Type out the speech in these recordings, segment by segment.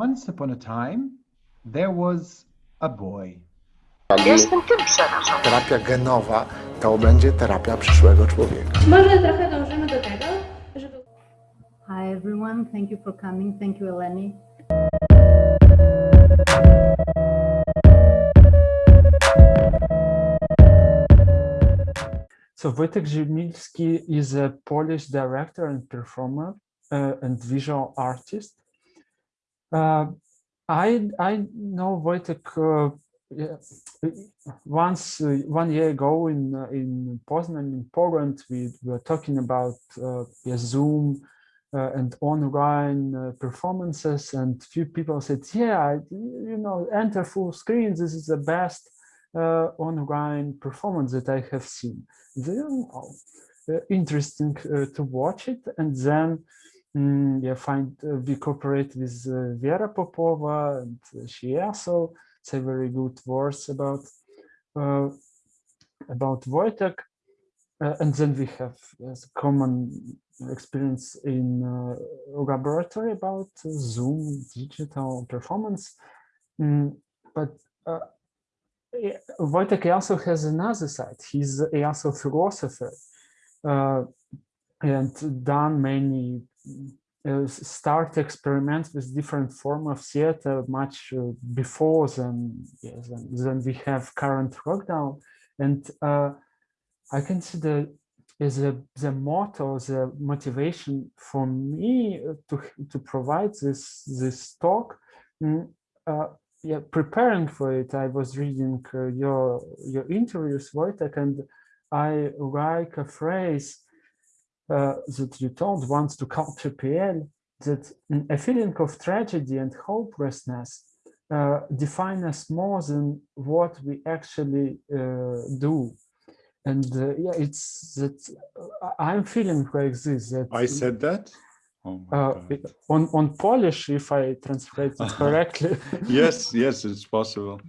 Once upon a time, there was a boy. Jestem tym przerażony. Terapia genowa to będzie terapia przyszłego człowieka. Może trochę dążymy do tego, żeby Hi everyone, thank you for coming. Thank you, Eleni. So Wojtek Ziemilski is a Polish director and performer uh, and visual artist. Uh, I I know Wojtek uh, once uh, one year ago in uh, in Poznan in Poland we were talking about uh, yeah, Zoom uh, and online uh, performances and few people said yeah you know enter full screen this is the best uh, online performance that I have seen. Then, oh, interesting to watch it and then mm, yeah, find uh, we cooperate with uh, Vera Popova and uh, she also say very good words about uh, about Wojtek. Uh, and then we have yes, common experience in uh, laboratory about uh, Zoom digital performance. Mm, but uh, Wojtek also has another side. He's also philosopher uh, and done many uh, start experiments with different form of theater much uh, before than, yes, than than we have current lockdown. And uh, I consider as a the motto, the motivation for me uh, to to provide this this talk. mm, uh, yeah, preparing for it, I was reading your your interviews, Wojtek, and I like a phrase uh, that you told once to Culture PL that a feeling of tragedy and hopelessness uh, define us more than what we actually uh, do. And uh, yeah, it's that uh, I'm feeling like this. That I said that? Oh my uh, it- on on Polish, if I translate it correctly. Yes, yes, it's possible.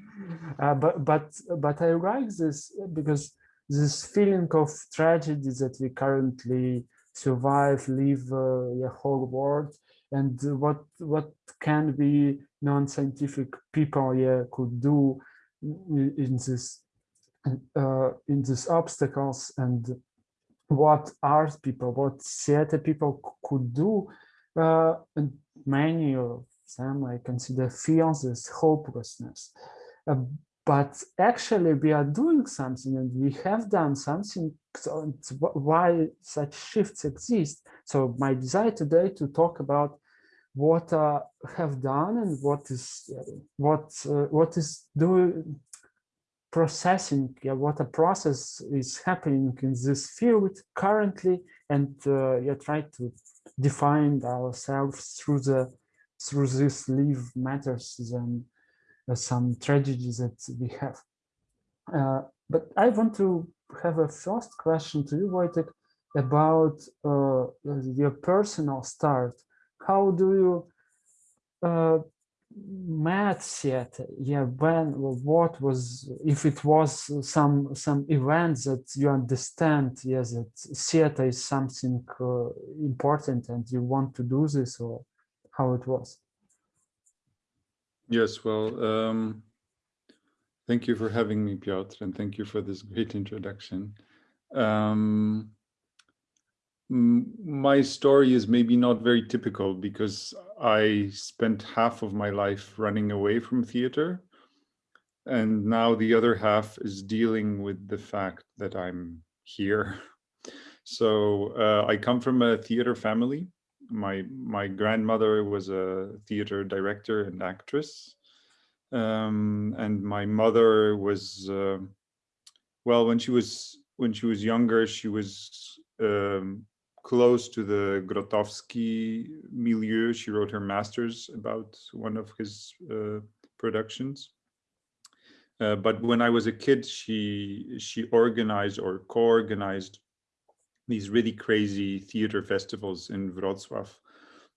Uh, but but but I like this because this feeling of tragedy that we currently survive, live uh, the whole world, and what what can be non-scientific people yeah could do in, this uh, in these obstacles and what art people, what theater people could do, uh, and many of them I consider feels this hopelessness. Uh, but actually we are doing something and we have done something so why such shifts exist. So my desire today to talk about what uh, have done and what is uh, what uh, what is doing processing yeah, what a process is happening in this field currently and uh, yeah, try to define ourselves through the through this live matters uh, some tragedies that we have. Uh, but I want to have a first question to you, Wojtek, about uh, your personal start. How do you uh, met theater? Yeah, when, what was, if it was some some event that you understand, yes, that theater is something uh, important and you want to do this, or how it was? Yes, well, um, thank you for having me, Piotr, and thank you for this great introduction. Um, my story is maybe not very typical because I spent half of my life running away from theater. And now the other half is dealing with the fact that I'm here. So uh, I come from a theater family. My my grandmother was a theater director and actress, um, and my mother was uh, well when she was when she was younger she was um, close to the Grotowski milieu. She wrote her master's about one of his uh, productions. Uh, but when I was a kid, she she organized or co-organized these really crazy theater festivals in Wrocław,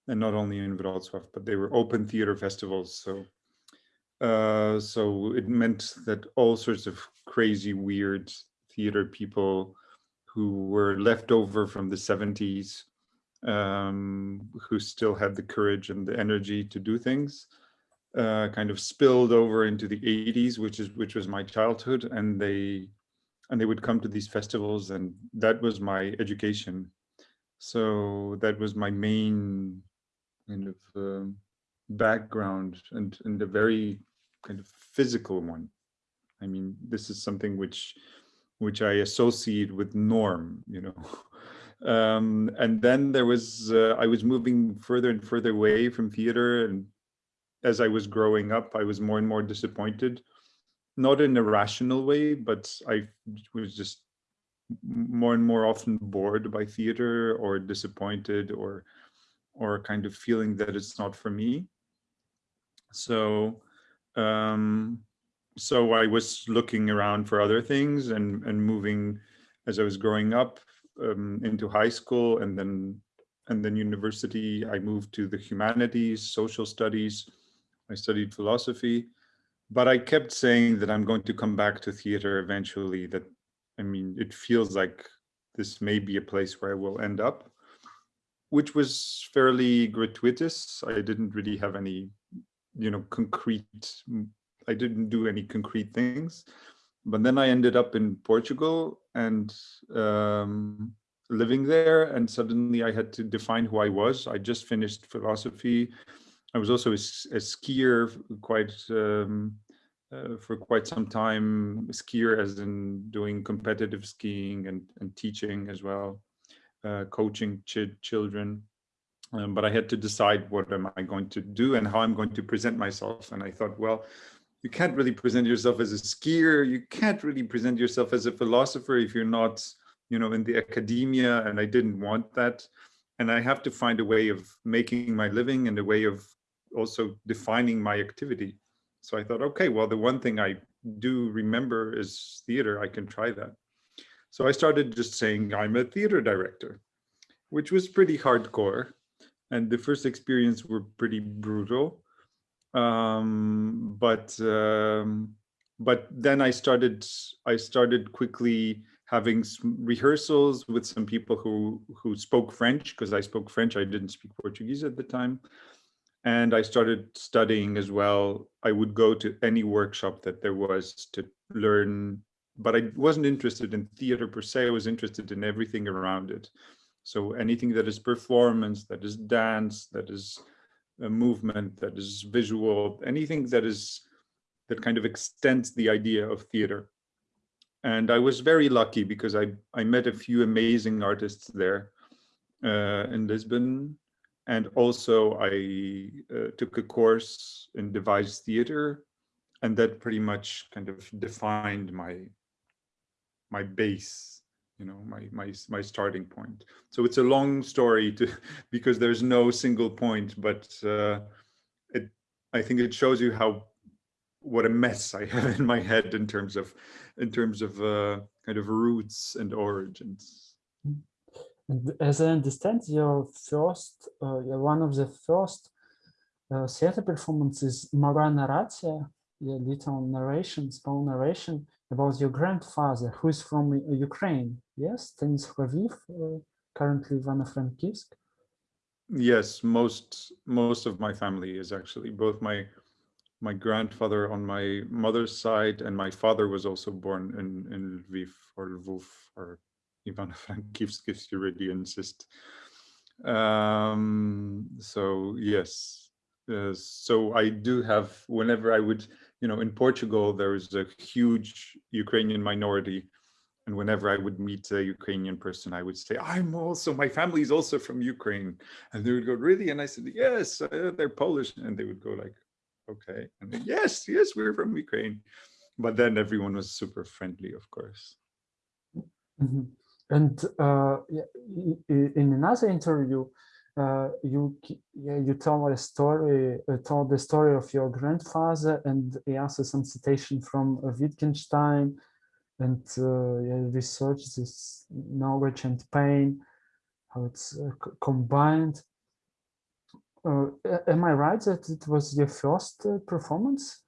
and not only in Wrocław, but they were open theater festivals. So, uh, so it meant that all sorts of crazy, weird theater people who were left over from the 70s, um, who still had the courage and the energy to do things, uh, kind of spilled over into the 80s, which is which was my childhood, and they and they would come to these festivals, and that was my education. So that was my main kind of um, background, and and a very kind of physical one. I mean, this is something which which I associate with norm, you know. Um, and then there was, uh, I was moving further and further away from theater. And as I was growing up, I was more and more disappointed, not in a rational way, but I was just more and more often bored by theater or disappointed or, or kind of feeling that it's not for me. So, um, so I was looking around for other things and, and moving as I was growing up um, into high school and then and then university. I moved to the humanities, social studies. I studied philosophy, but I kept saying that I'm going to come back to theater eventually. That I mean, it feels like this may be a place where I will end up, which was fairly gratuitous. I didn't really have any, you know, concrete I didn't do any concrete things. But then I ended up in Portugal and um, living there. And suddenly I had to define who I was. I just finished philosophy. I was also a, a skier quite um, uh, for quite some time, skier as in doing competitive skiing and, and teaching as well, uh, coaching ch children. Um, but I had to decide what am I going to do and how I'm going to present myself. And I thought, well, you can't really present yourself as a skier. You can't really present yourself as a philosopher if you're not, you know, in the academia. And I didn't want that. And I have to find a way of making my living and a way of also defining my activity. So I thought, okay, well, the one thing I do remember is theater. I can try that. So I started just saying I'm a theater director, which was pretty hardcore. And the first experience were pretty brutal um, but um, but then I started I started quickly having rehearsals with some people who who spoke French because I spoke French. I didn't speak Portuguese at the time. And I started studying as well. I would go to any workshop that there was to learn, but I wasn't interested in theater per se. I was interested in everything around it. So anything that is performance, that is dance, that is a movement that is visual, anything that is that kind of extends the idea of theater. And I was very lucky because I, I met a few amazing artists there uh, in Lisbon. And also I uh, took a course in devised theater and that pretty much kind of defined my my base you know my my my starting point. So it's a long story to because there's no single point but uh, it i think it shows you how what a mess i have in my head in terms of in terms of uh, kind of roots and origins as i understand your first uh, one of the first uh, theater performances mała narracja yeah, little narration small narration about your grandfather, who is from uh, Ukraine. Yes, Denis Lviv, uh, currently Ivano-Frankivsk. Yes, most most of my family is actually both my my grandfather on my mother's side and my father was also born in in Lviv or Lvov or Ivano-Frankivsk you really insist. Um, so yes, uh, so I do have whenever I would you know, in Portugal, there is a huge Ukrainian minority. And whenever I would meet a Ukrainian person, I would say, I'm also, my family is also from Ukraine. And they would go, really? And I said, yes, uh, they're Polish. And they would go like, okay. And then, yes, yes, we're from Ukraine. But then everyone was super friendly, of course. Mm -hmm. And uh, in another interview, uh, you yeah, you tell a story, uh, told the story of your grandfather, and also some citation from Wittgenstein, and uh, yeah, research this knowledge and pain, how it's uh, combined. Uh, am I right that it was your first performance?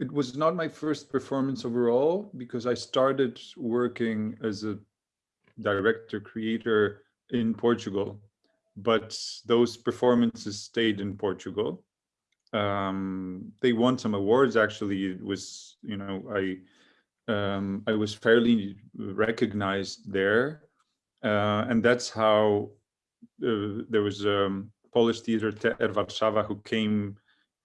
It was not my first performance overall because I started working as a director creator in Portugal but those performances stayed in Portugal. um, they won some awards. Actually, it was you know I um, I was fairly recognized there, uh, and that's how uh, there was a um, Polish theater Teatr Warszawa who came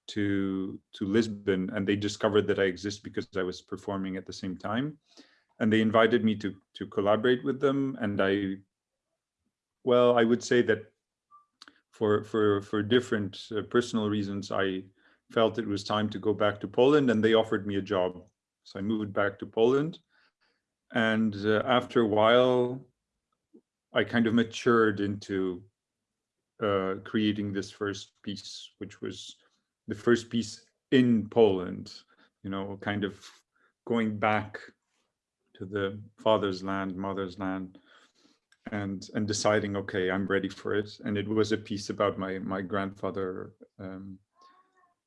to to Lisbon, and they discovered that I exist because I was performing at the same time, and they invited me to to collaborate with them, and I, well, I would say that for for for different uh, personal reasons, I felt it was time to go back to Poland, and they offered me a job. So I moved back to Poland, and uh, after a while, I kind of matured into uh, creating this first piece, which was the first piece in Poland. You know, kind of going back to the father's land, mother's land, and and deciding okay i'm ready for it. And it was a piece about my my grandfather um,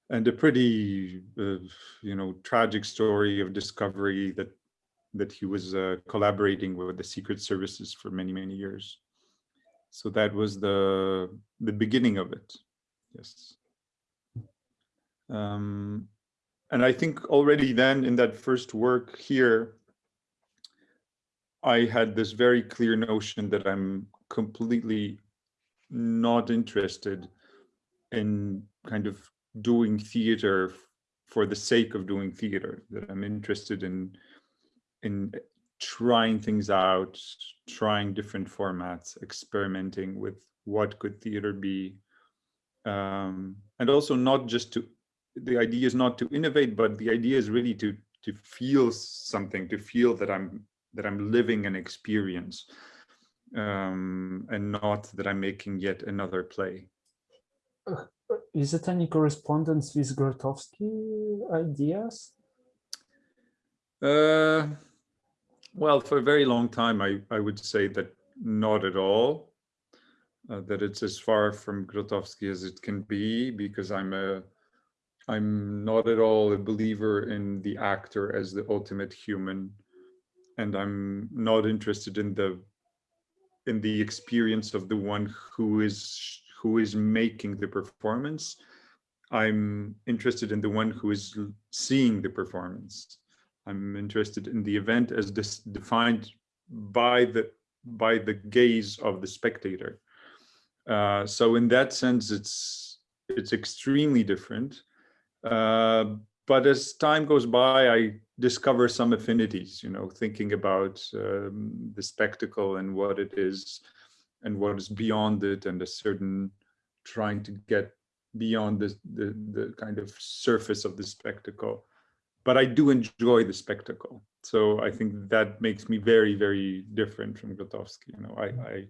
and a pretty uh, you know tragic story of discovery that that he was uh, collaborating with the secret services for many many years. So that was the the beginning of it yes. Um, and i think already then in that first work here I had this very clear notion that I'm completely not interested in kind of doing theater for the sake of doing theater, that I'm interested in in trying things out, trying different formats, experimenting with what could theater be. Um, and also not just to, the idea is not to innovate, but the idea is really to to feel something, to feel that I'm that I'm living an experience um, and not that I'm making yet another play. Uh, is it any correspondence with Grotowski ideas? Uh, well, for a very long time, I, I would say that not at all. Uh, that it's as far from Grotowski as it can be because I'm a I'm not at all a believer in the actor as the ultimate human and I'm not interested in the in the experience of the one who is who is making the performance. I'm interested in the one who is seeing the performance. I'm interested in the event as this defined by the by the gaze of the spectator. Uh, so in that sense, it's it's extremely different. Uh, but as time goes by, I discover some affinities, you know, thinking about um, the spectacle and what it is and what is beyond it and a certain trying to get beyond the, the, the kind of surface of the spectacle. But I do enjoy the spectacle. So I think that makes me very, very different from Grotowski. You know, I, I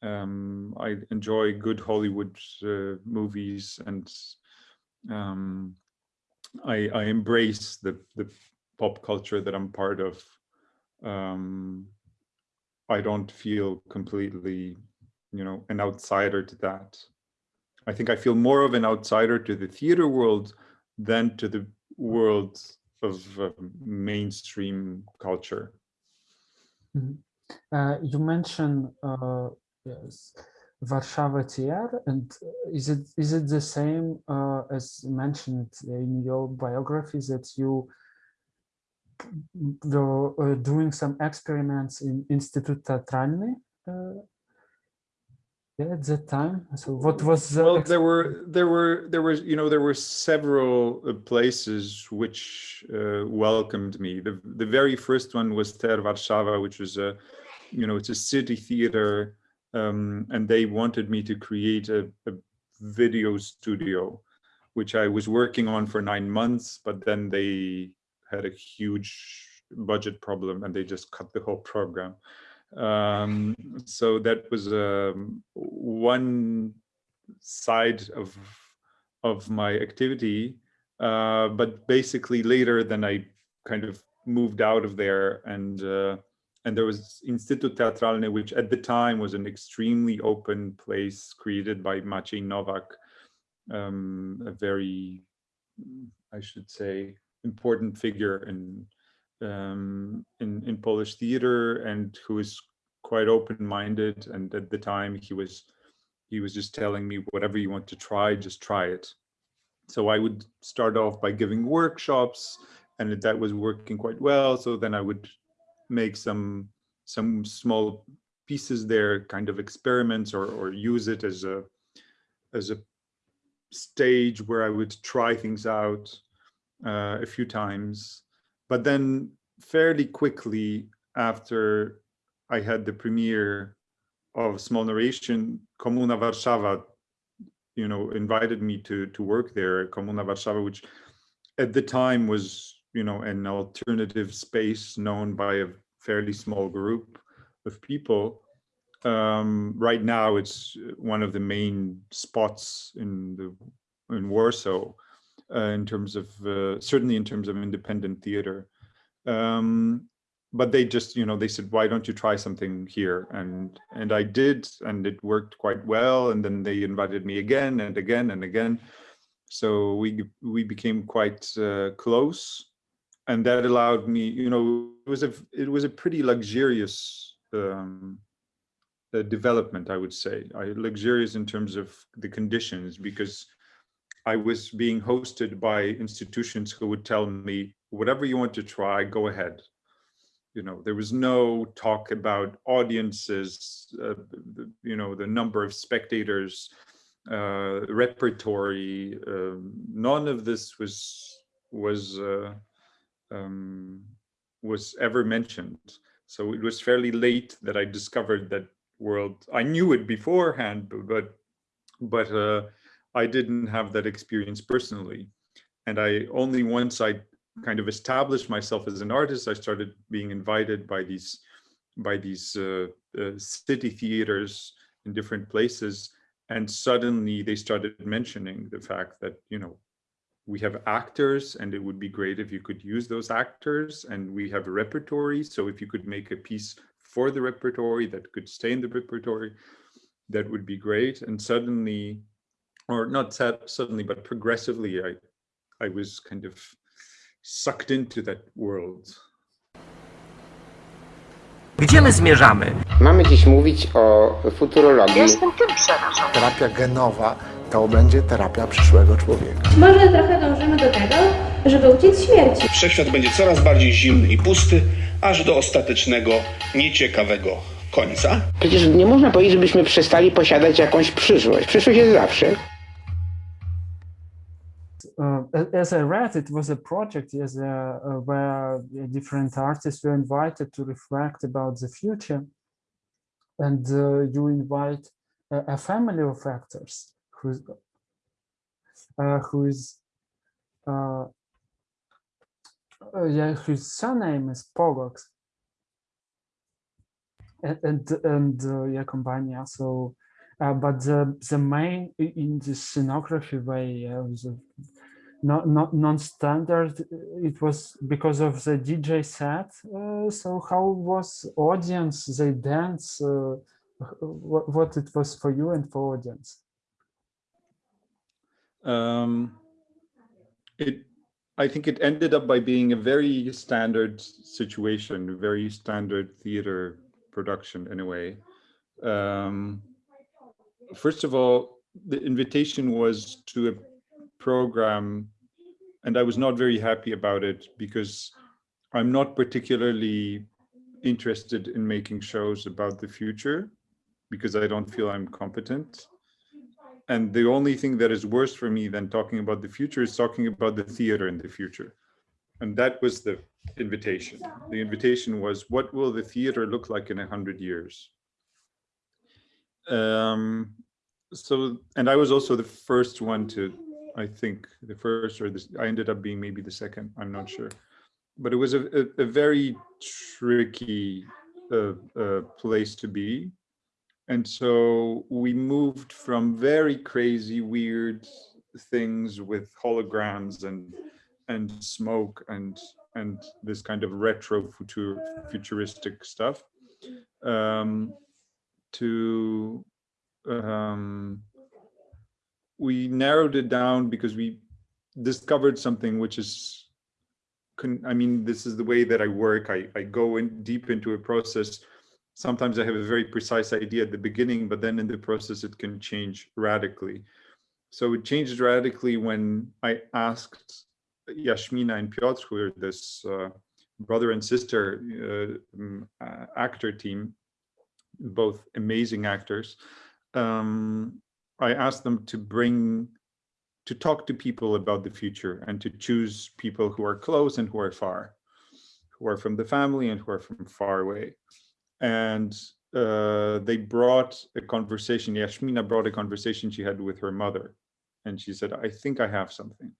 um, I enjoy good Hollywood uh, movies and um, I, I embrace the, the pop culture that I'm part of, um, I don't feel completely, you know, an outsider to that. I think I feel more of an outsider to the theater world than to the world of uh, mainstream culture. Mm -hmm. uh, you mentioned uh, yes, Warszawa TR, and is it is it the same uh, as mentioned in your biography that you were uh, doing some experiments in Instytut uh, yeah, at that time? So what was the well? There were there were there was you know there were several uh, places which uh, welcomed me. The the very first one was TR Warszawa, which was a you know it's a city theater um, and they wanted me to create a, a, video studio, which I was working on for nine months, but then they had a huge budget problem and they just cut the whole program. Um, so that was um, one side of of my activity. Uh, but basically later then I kind of moved out of there and uh, and there was Instytut Teatralny, which at the time was an extremely open place created by Maciej Nowak, um, a very, I should say, important figure in, um, in, in Polish theater and who is quite open-minded. And at the time he was, he was just telling me, whatever you want to try, just try it. So I would start off by giving workshops and that was working quite well. So then I would make some some small pieces there, kind of experiments or, or use it as a as a stage where I would try things out uh, a few times. But then fairly quickly after I had the premiere of Small Narration, Komuna Warszawa, you know, invited me to to work there. Komuna Warszawa, which at the time was, you know, an alternative space known by a fairly small group of people. Um, right now, it's one of the main spots in the in Warsaw in terms of uh, certainly in terms of independent theater. Um, but they just, you know, they said, why don't you try something here? And and I did, and it worked quite well. And then they invited me again and again and again. So we we became quite uh, close, and that allowed me, you know, it was a it was a pretty luxurious um, uh, development, I would say. I, luxurious in terms of the conditions because I was being hosted by institutions who would tell me, whatever you want to try, go ahead. You know, there was no talk about audiences, uh, you know, the number of spectators, uh, repertory. Um, none of this was was uh, um, was ever mentioned. So it was fairly late that I discovered that world. I knew it beforehand, but but uh, I didn't have that experience personally. And I only once I kind of established myself as an artist, I started being invited by these by these uh, uh, city theaters in different places. And suddenly they started mentioning the fact that, you know, we have actors and it would be great if you could use those actors and we have a repertory. So if you could make a piece for the repertory that could stay in the repertory, that would be great. And suddenly or not suddenly, but progressively, I, I was kind of sucked into that world. Gdzie my zmierzamy? Mamy dziś mówić o futurologii. Jestem tym przerażony. Terapia genowa to będzie terapia przyszłego człowieka. Może trochę dążymy do tego, żeby uciec śmierci. Wszechświat będzie coraz bardziej zimny i pusty, aż do ostatecznego, nieciekawego końca. Przecież nie można powiedzieć, żebyśmy przestali posiadać jakąś przyszłość. Przyszłość jest zawsze. Uh, as I read, it was a project as a, uh, where different artists were invited to reflect about the future, and uh, you invite a, a, family of actors who's uh, whose uh, uh, yeah whose surname is Polak, and and, and yeah Compania. So. but the, the main in the scenography way was not, not non-standard. It was because of the dj set. Uh, so how was audience they dance uh, what, what it was for you and for audience? Um it i think it ended up by being a very standard situation very standard theater production in a way. Um first of all the invitation was to a program and I was not very happy about it because I'm not particularly interested in making shows about the future because I don't feel I'm competent. And the only thing that is worse for me than talking about the future is talking about the theater in the future. And that was the invitation. The invitation was, what will the theater look like in a hundred years? Um, so, and I was also the first one to I think the first or this, I ended up being maybe the second, I'm not sure. But it was a, a, a very tricky uh, uh, place to be. And so we moved from very crazy, weird things with holograms and and smoke and and this kind of retro future futuristic stuff um, to um, we narrowed it down because we discovered something which is I mean, this is the way that I work. I, I go in deep into a process. Sometimes I have a very precise idea at the beginning, but then in the process, it can change radically. so it changed radically when I asked Jaśmina and Piotr, who are this uh, brother and sister uh, um, uh, actor team, both amazing actors. Um, I asked them to bring, to talk to people about the future and to choose people who are close and who are far, who are from the family and who are from far away. And uh, they brought a conversation, Jaśmina brought a conversation she had with her mother. And she said, I think I have something.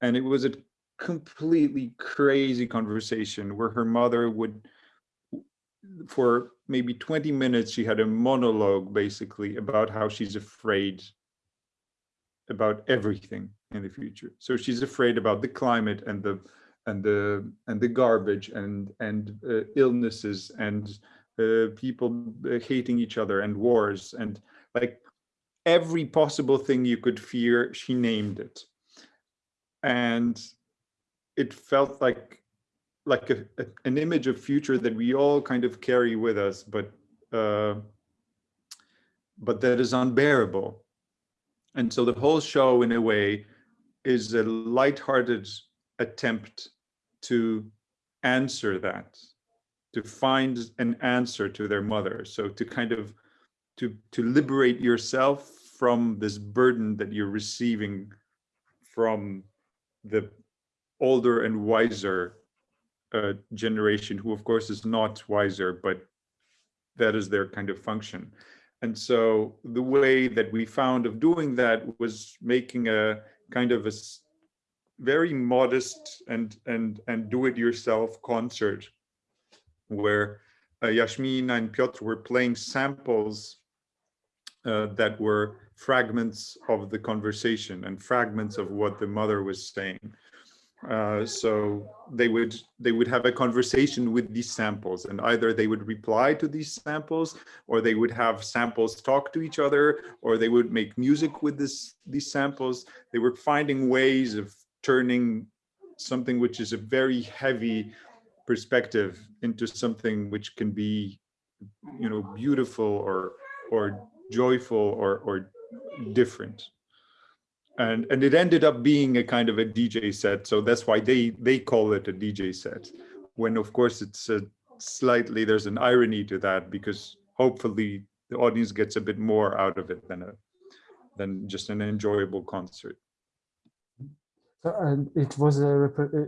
And it was a completely crazy conversation where her mother would, for maybe 20 minutes, she had a monologue basically about how she's afraid about everything in the future. So she's afraid about the climate and the and the and the garbage and and uh, illnesses and uh, people uh, hating each other and wars and like every possible thing you could fear, she named it. And it felt like like a, a, an image of future that we all kind of carry with us, but uh, but that is unbearable. And so the whole show, in a way, is a lighthearted attempt to answer that, to find an answer to their mother. So to kind of to to liberate yourself from this burden that you're receiving from the older and wiser uh, generation, who of course is not wiser, but that is their kind of function. And so the way that we found of doing that was making a kind of a very modest and and and do-it-yourself concert where uh, Jaśmina and Piotr were playing samples uh, that were fragments of the conversation and fragments of what the mother was saying. Uh, so they would they would have a conversation with these samples and either they would reply to these samples or they would have samples talk to each other or they would make music with this these samples. They were finding ways of turning something which is a very heavy perspective into something which can be you know beautiful or or joyful or or different and and it ended up being a kind of a dj set so that's why they they call it a dj set. When of course it's a slightly there's an irony to that because hopefully the audience gets a bit more out of it than a than just an enjoyable concert. So, and it was a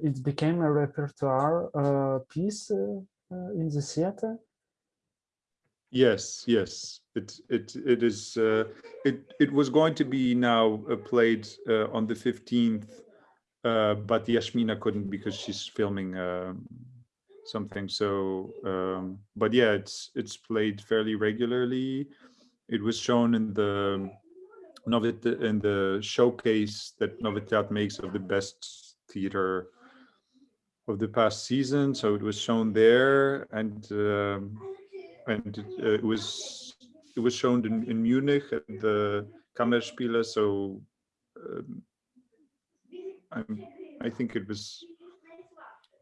it became a repertoire uh, piece uh, uh, in the theater Yes, yes, it it it is. Uh, it it was going to be now uh, played uh, on the fifteenth, uh, but Jaśmina couldn't because she's filming um, something. So, um, but yeah, it's it's played fairly regularly. It was shown in the Novit in the showcase that Novitat makes of the best theater of the past season. So it was shown there and. Um, and it, uh, it was it was shown in, in Munich at the Kammerspiele. So um, I'm, I think it was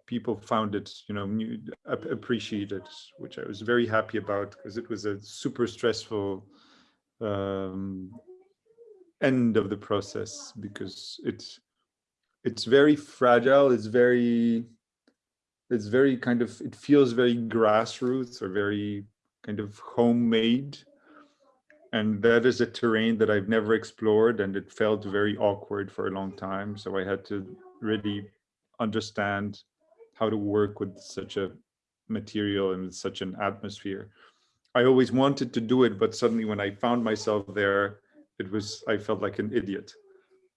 people found it, you know, new, appreciated, which I was very happy about because it was a super stressful um, end of the process because it's it's very fragile. It's very it's very kind of it feels very grassroots or very kind of homemade. And that is a terrain that I've never explored and it felt very awkward for a long time. So I had to really understand how to work with such a material and such an atmosphere. I always wanted to do it, but suddenly when I found myself there, it was, I felt like an idiot.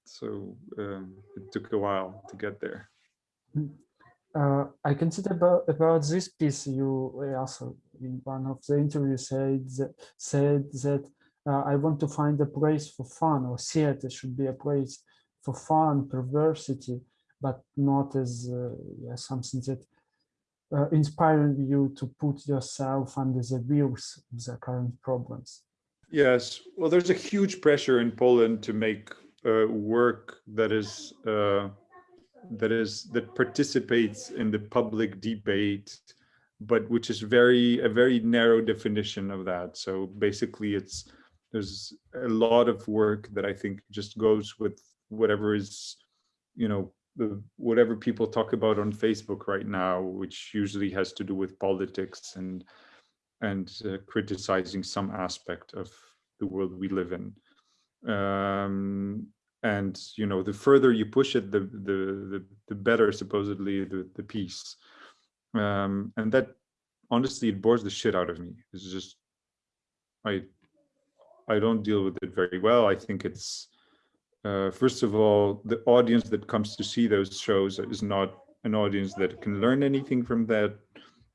So um, it took a while to get there. Uh, I consider about about this piece. You also in one of the interviews said that, said that uh, I want to find a place for fun, or theater should be a place for fun, perversity, but not as uh, yeah, something that uh, you to put yourself under the wheels of the current problems. Yes, well, there's a huge pressure in Poland to make uh, work that is uh, that is that participates in the public debate but which is very a very narrow definition of that so basically it's there's a lot of work that I think just goes with whatever is, you know, the, whatever people talk about on Facebook right now, which usually has to do with politics and and uh, criticizing some aspect of the world we live in. Um, and you know, the further you push it, the the the, the better supposedly the the peace. Um, and that honestly, it bores the shit out of me. It's just I I don't deal with it very well. I think it's uh, first of all, the audience that comes to see those shows is not an audience that can learn anything from that.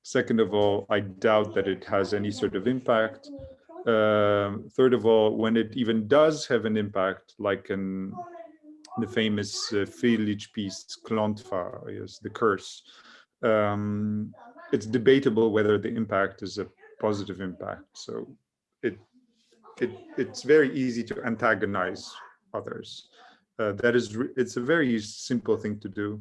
Second of all, I doubt that it has any sort of impact. Um, third of all, when it even does have an impact, like in the famous uh, Frljić piece, Klątwa, yes, the curse, um, it's debatable whether the impact is a positive impact. So it, it it's very easy to antagonize others. Uh, that is, it's a very simple thing to do.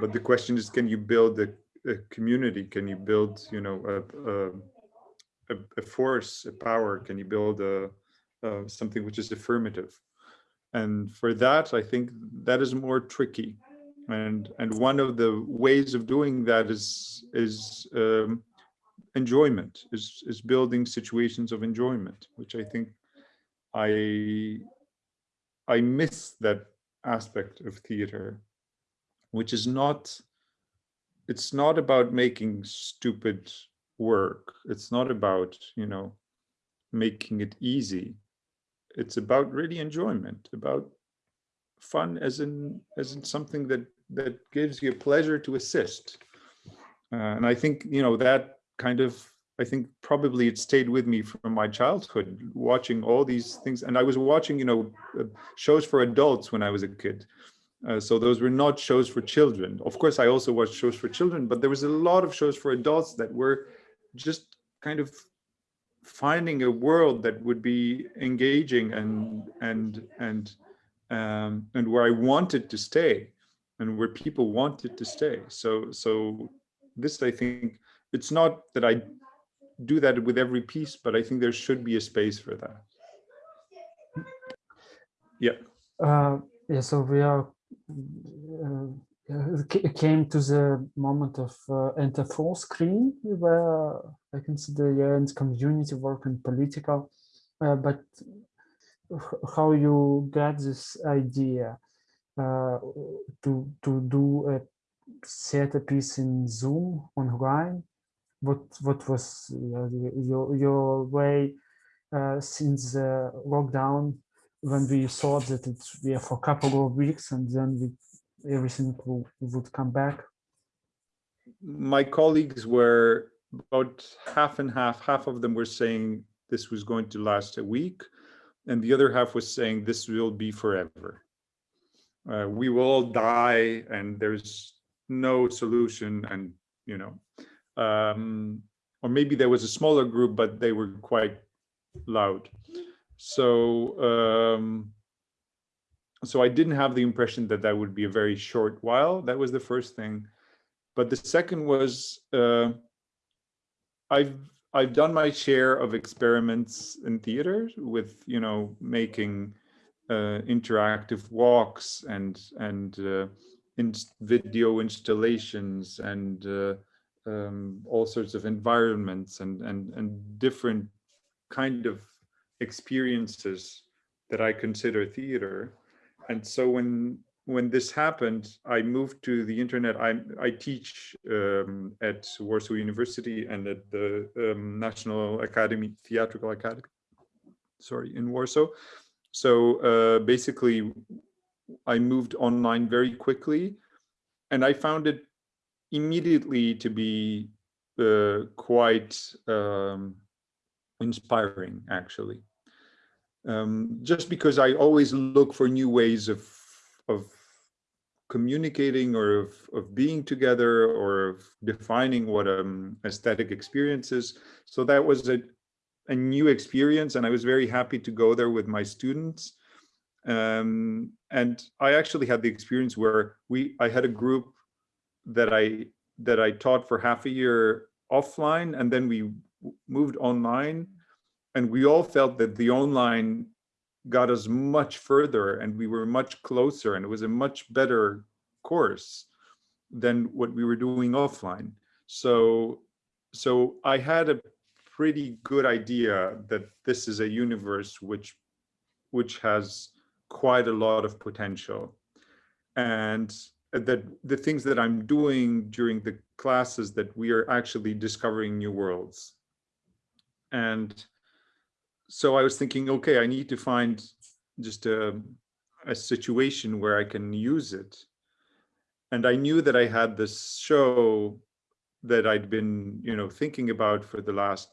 But the question is, can you build a, a community? Can you build, you know, a, a, a, force, a power? Can you build a, something which is affirmative? And for that, I think that is more tricky. And and one of the ways of doing that is is um, enjoyment, is is building situations of enjoyment, which I think I I miss that aspect of theater, which is not, it's not about making stupid work. It's not about, you know, making it easy. It's about really enjoyment, about fun as in as in something that that gives you pleasure to assist. Uh, and I think, you know, that kind of I think probably it stayed with me from my childhood, watching all these things. And I was watching, you know, uh, shows for adults when I was a kid. Uh, so those were not shows for children. Of course, I also watched shows for children, but there was a lot of shows for adults that were just kind of finding a world that would be engaging and and and um, and where I wanted to stay, and where people wanted to stay. So so this, I think, it's not that I do that with every piece, but I think there should be a space for that. Yeah. Uh, yeah, so we are uh, came to the moment of uh, enter full screen where I consider yeah, and community work and political, uh, but how you get this idea uh, to to do a set theater piece in Zoom online? What what was uh, your your way uh, since the lockdown when we thought that it would be for a couple of weeks and then we, everything would come back? My colleagues were about half and half. Half of them were saying this was going to last a week, and the other half was saying this will be forever. Uh, we will all die, and there's no solution, and you know um, or maybe there was a smaller group, but they were quite loud. So, um, so I didn't have the impression that that would be a very short while. That was the first thing. But the second was uh, I've I've done my share of experiments in theater with you know making uh, interactive walks and and uh, in video installations and uh, um, all sorts of environments and, and, and different kind of experiences that I consider theater. And so when when this happened, I moved to the internet. I, I teach um, at Warsaw University and at the um, National Academy, Theatrical Academy, sorry, in Warsaw. So uh, basically, I moved online very quickly and I found it immediately to be uh, quite um, inspiring, actually. Um, just because I always look for new ways of of communicating or of, of being together or of defining what um aesthetic experience is. So that was a, a new experience and I was very happy to go there with my students. Um, and I actually had the experience where we I had a group that I that I taught for half a year offline, and then we moved online. And we all felt that the online got us much further and we were much closer and it was a much better course than what we were doing offline. So, so I had a pretty good idea that this is a universe which, which has quite a lot of potential. And that the things that I'm doing during the classes that we are actually discovering new worlds. And so I was thinking, okay, I need to find just a, a situation where I can use it. And I knew that I had this show that I'd been, you know, thinking about for the last,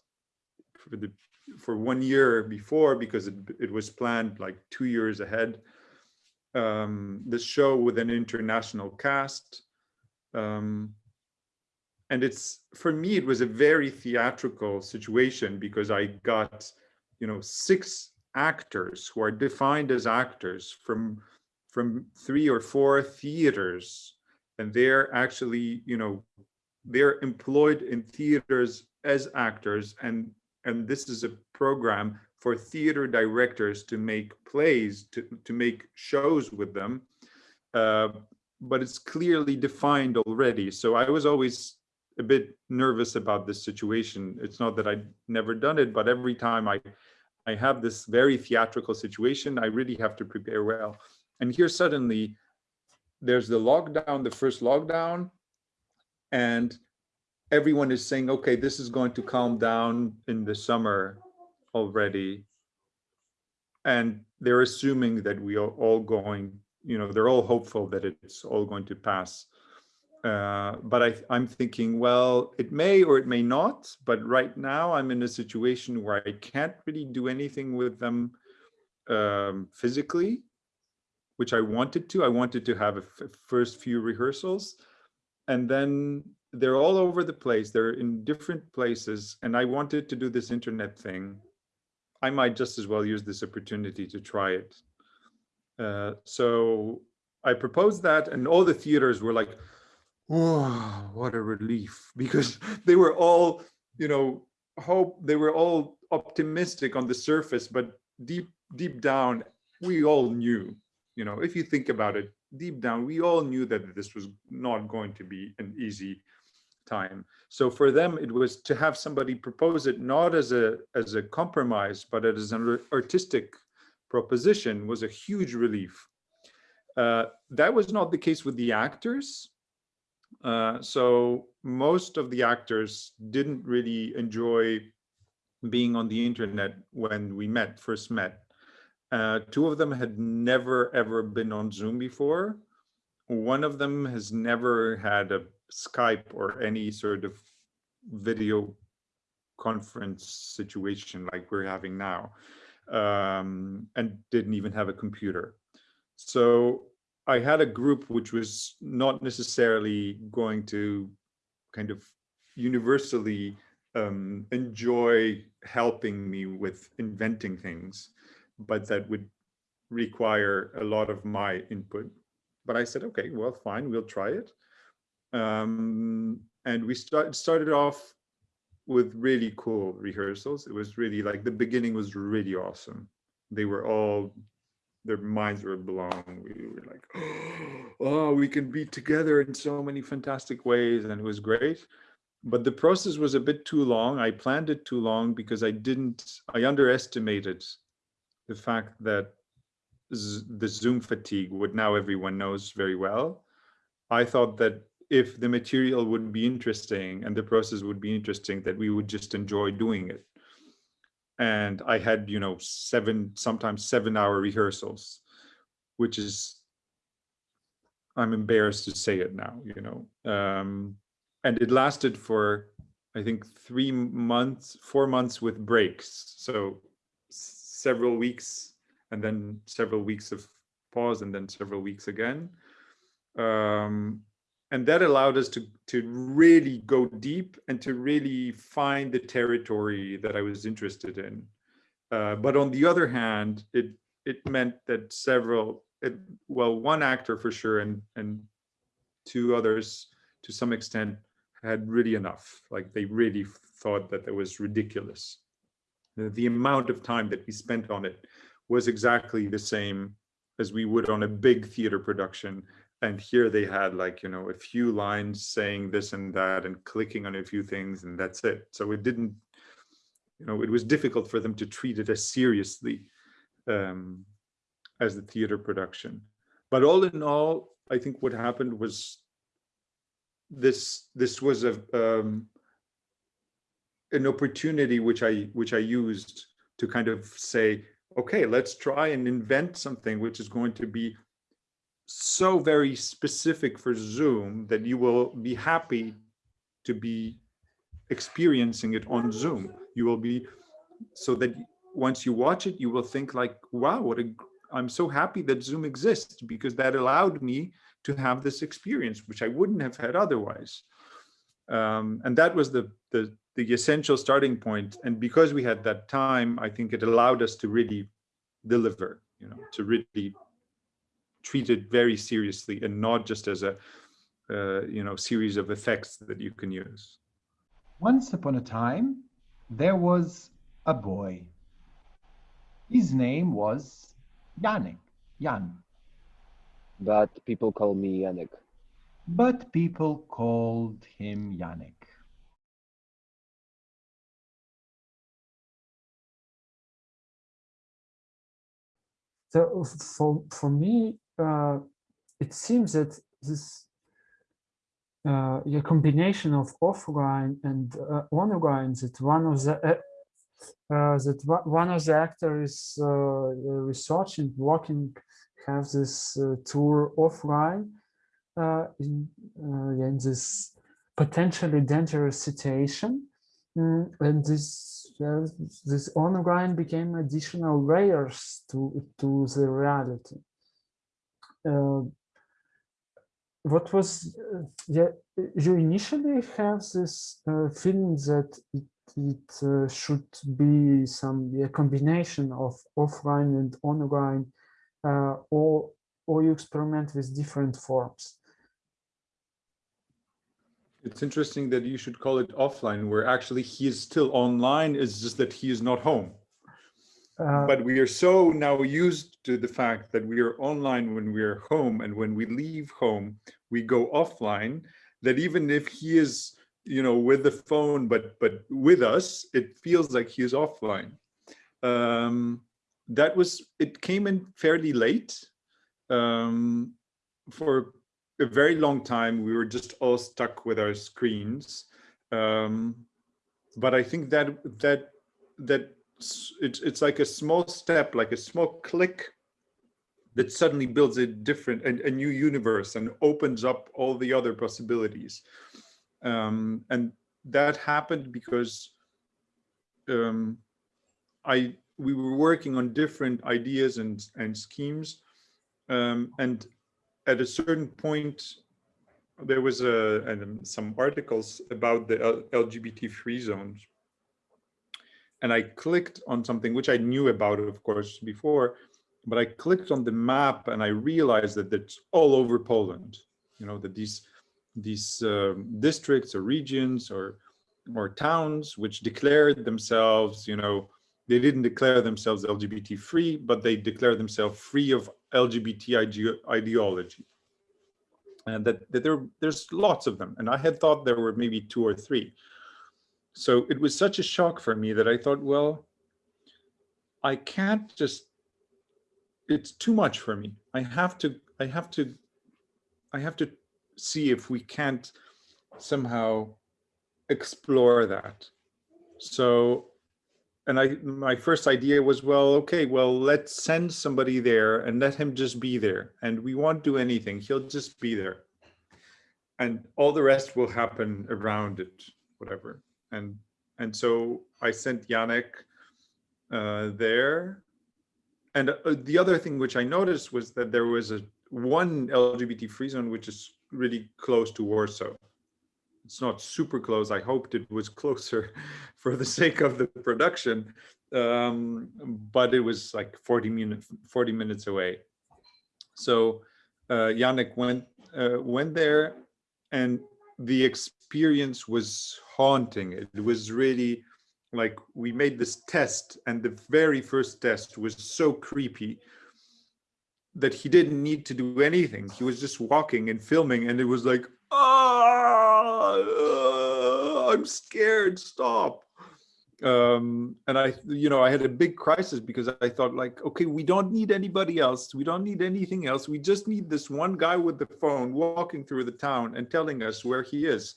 for the, for one year before, because it, it was planned like two years ahead. Um, this show with an international cast. Um, and it's, for me, it was a very theatrical situation because I got you know, six actors who are defined as actors from from three or four theaters. And they're actually you know they're employed in theaters as actors. And and this is a program for theater directors to make plays to to make shows with them. Uh, but it's clearly defined already. So i was always a bit nervous about this situation. It's not that I'd never done it, but every time I, I have this very theatrical situation, I really have to prepare well. And here suddenly there's the lockdown, the first lockdown, and everyone is saying, okay, this is going to calm down in the summer already. And they're assuming that we are all going, you know, they're all hopeful that it's all going to pass. Uh, but I, I'm thinking, well, it may or it may not. But right now I'm in a situation where I can't really do anything with them um, physically, which I wanted to. I wanted to have a first few rehearsals. And then they're all over the place. They're in different places. And I wanted to do this internet thing. I might just as well use this opportunity to try it. Uh, so I proposed that and all the theaters were like, oh, what a relief because they were all, you know, hope they were all optimistic on the surface, but deep, deep down, we all knew, you know, if you think about it, deep down, we all knew that this was not going to be an easy time. So for them, it was to have somebody propose it not as a as a compromise, but as an artistic proposition was a huge relief. Uh, that was not the case with the actors. Uh, so most of the actors didn't really enjoy being on the internet when we met, first met. Uh, two of them had never ever been on Zoom before. One of them has never had a Skype or any sort of video conference situation like we're having now um, and didn't even have a computer. So I had a group which was not necessarily going to kind of universally um, enjoy helping me with inventing things, but that would require a lot of my input. But I said, okay, well, fine, we'll try it. Um, and we start, started off with really cool rehearsals. It was really like the beginning was really awesome. They were all their minds were blown. We were like, oh, we can be together in so many fantastic ways. And it was great. But the process was a bit too long. I planned it too long because I didn't, I underestimated the fact that the Zoom fatigue, what now everyone knows very well. I thought that if the material would be interesting and the process would be interesting, that we would just enjoy doing it and I had, you know, seven, sometimes seven hour rehearsals, which is, I'm embarrassed to say it now, you know, um, and it lasted for, I think, three months, four months with breaks. So several weeks and then several weeks of pause and then several weeks again. Um, and that allowed us to to really go deep and to really find the territory that I was interested in. Uh, but on the other hand, it it meant that several, it, well, one actor for sure, and and two others to some extent had really enough. Like they really thought that it was ridiculous. the, the amount of time that we spent on it was exactly the same as we would on a big theater production. And here they had like, you know, a few lines saying this and that and clicking on a few things and that's it. So it didn't, you know, it was difficult for them to treat it as seriously um, as the theater production. But all in all, I think what happened was this this was a um, an opportunity which I which I used to kind of say, okay, let's try and invent something which is going to be so very specific for Zoom that you will be happy to be experiencing it on Zoom. You will be so that once you watch it, you will think like, wow, what a I'm so happy that Zoom exists because that allowed me to have this experience, which I wouldn't have had otherwise. Um, and that was the, the, the essential starting point. And because we had that time, I think it allowed us to really deliver, you know, to really treat it very seriously and not just as a, uh, you know, series of effects that you can use. Once upon a time, there was a boy. His name was Yannick, Jan. But people call me Yannick. But people called him Yannick. So for for me, uh, it seems that this uh, a combination of offline and uh, online that one of the uh, uh, that one of the actors uh, researching working have this uh, tour offline in, in this potentially dangerous situation. Mm, and this this online became additional layers to to the reality what was yeah you initially have this uh, feeling that it, it uh, should be some yeah, combination of offline and online uh, or or you experiment with different forms? It's interesting that you should call it offline where actually he is still online it's just that he is not home uh, but we are so now used to the fact that we are online when we are home and when we leave home we go offline that even if he is you know with the phone but but with us it feels like he is offline. Um that was it came in fairly late um for a very long time. We were just all stuck with our screens. Um but i think that that that it's it's like a small step, like a small click that suddenly builds a different, a, a new universe and opens up all the other possibilities. Um, and that happened because um, I we were working on different ideas and and schemes, um, and at a certain point, there was a and some articles about the LGBT free zones and I clicked on something which I knew about, of course, before, but I clicked on the map and I realized that it's all over Poland. You know, that these these um, districts or regions or or towns which declared themselves, you know, they didn't declare themselves LGBT free, but they declared themselves free of LGBT ide ideology. And that, that there, there's lots of them. And I had thought there were maybe two or three so it was such a shock for me that I thought, well, I can't just, it's too much for me. I have to, I have to, I have to see if we can't somehow explore that. So, and I, my first idea was, well, okay, well, let's send somebody there and let him just be there. And we won't do anything. He'll just be there. And all the rest will happen around it, whatever and and so I sent Yannick uh, there. And uh, the other thing which I noticed was that there was a one LGBT free zone which is really close to Warsaw. It's not super close. I hoped it was closer for the sake of the production, um, but it was like 40 minutes 40 minutes away. So uh, Yannick went uh, went there, and the experience was haunting. It was really like we made this test and the very first test was so creepy that he didn't need to do anything. He was just walking and filming and it was like, oh, I'm scared, stop. Um, and I, you know, I had a big crisis because I thought like, okay, we don't need anybody else. We don't need anything else. We just need this one guy with the phone walking through the town and telling us where he is.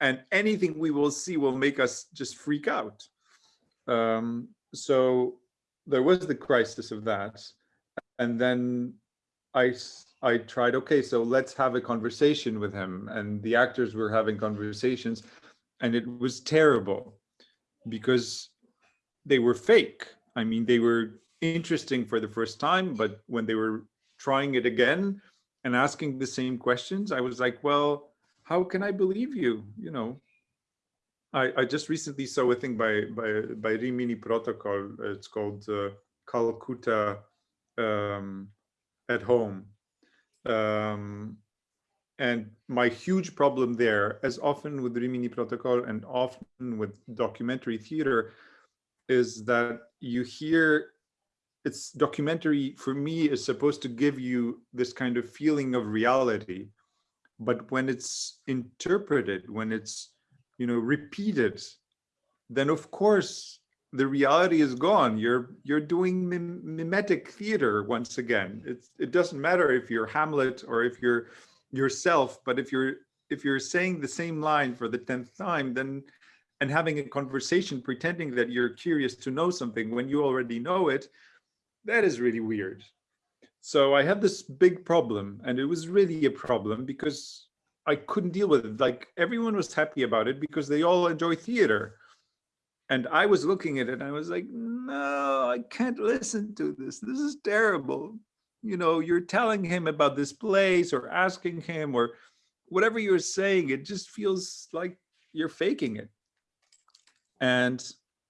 And anything we will see will make us just freak out. Um, so there was the crisis of that and then I I tried, okay, so let's have a conversation with him. And the actors were having conversations and it was terrible because they were fake. I mean, they were interesting for the first time, but when they were trying it again and asking the same questions, I was like, well, how can I believe you? You know, I, I just recently saw a thing by by by Rimini Protokoll. It's called uh, Call Cutta um, at home. Um, and my huge problem there, as often with Rimini Protokoll and often with documentary theater, is that you hear it's documentary for me is supposed to give you this kind of feeling of reality. But when it's interpreted, when it's, you know, repeated, then of course the reality is gone. You're you're doing mim mimetic theater once again. It's it doesn't matter if you're Hamlet or if you're yourself, but if you're if you're saying the same line for the tenth time, then and having a conversation pretending that you're curious to know something when you already know it, that is really weird. So I had this big problem and it was really a problem because I couldn't deal with it. Like everyone was happy about it because they all enjoy theater and I was looking at it and I was like, no, I can't listen to this. This is terrible. You know, you're telling him about this place or asking him or whatever you're saying, it just feels like you're faking it. And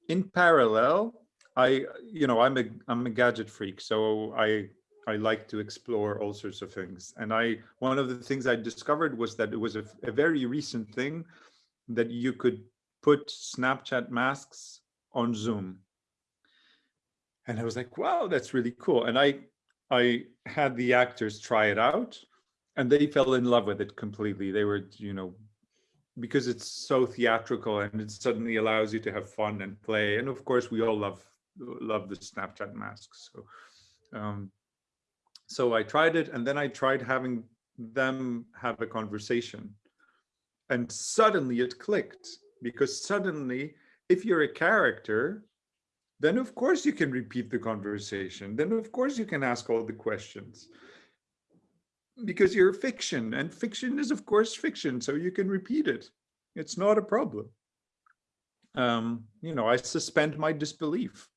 in parallel, I, you know, I'm a, I'm a gadget freak. So I, I like to explore all sorts of things. And I, one of the things I discovered was that it was a, a very recent thing that you could put Snapchat masks on Zoom. And I was like, wow, that's really cool. And I, I had the actors try it out and they fell in love with it completely. They were, you know, because it's so theatrical and it suddenly allows you to have fun and play. And of course, we all love love the Snapchat masks. So, um, so I tried it and then I tried having them have a conversation. And suddenly it clicked because suddenly if you're a character then of course you can repeat the conversation. Then of course you can ask all the questions. Because you're fiction and fiction is of course fiction so you can repeat it. It's not a problem. Um, you know i suspend my disbelief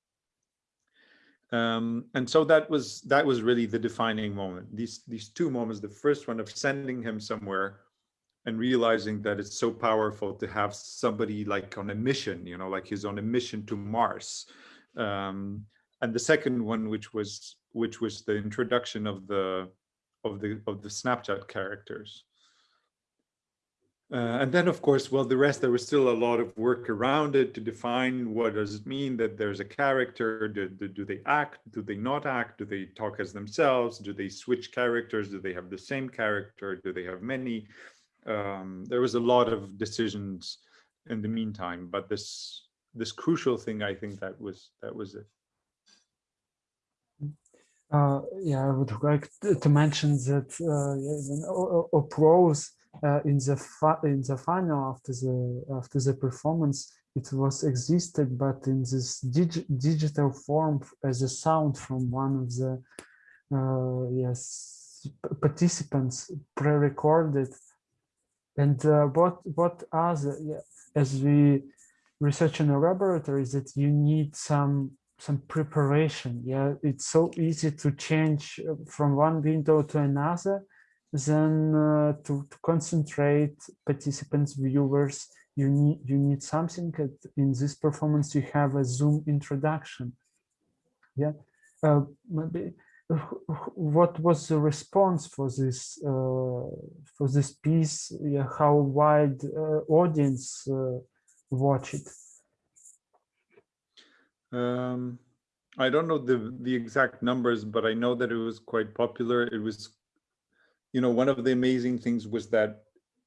um, and so that was that was really the defining moment these these two moments the first one of sending him somewhere and realizing that it's so powerful to have somebody like on a mission, you know, like he's on a mission to Mars. Um, and the second one, which was which was the introduction of the of the of the Snapchat characters. Uh, and then, of course, well, the rest, there was still a lot of work around it to define what does it mean that there's a character, do, do, do, they act, do they not act, do they talk as themselves, do they switch characters, do they have the same character, do they have many? um, there was a lot of decisions in the meantime, but this this crucial thing, I think that was that was it. Uh, yeah, I would like to mention that uh, Oprose uh, in the in the final after the after the performance, it was existed, but in this dig digital form as a sound from one of the uh, yes participants pre-recorded and uh, what what other as we research in a laboratory is that you need some some preparation. Yeah, it's so easy to change uh, from one window to another. Then uh, to, to concentrate participants, viewers, you need you need something. In this performance, you have a Zoom introduction. Yeah, uh, maybe what was the response for this uh, for this piece? Yeah, how wide uh, audience uh, watch it? Um, I don't know the the exact numbers, but I know that it was quite popular. It was, you know, one of the amazing things was that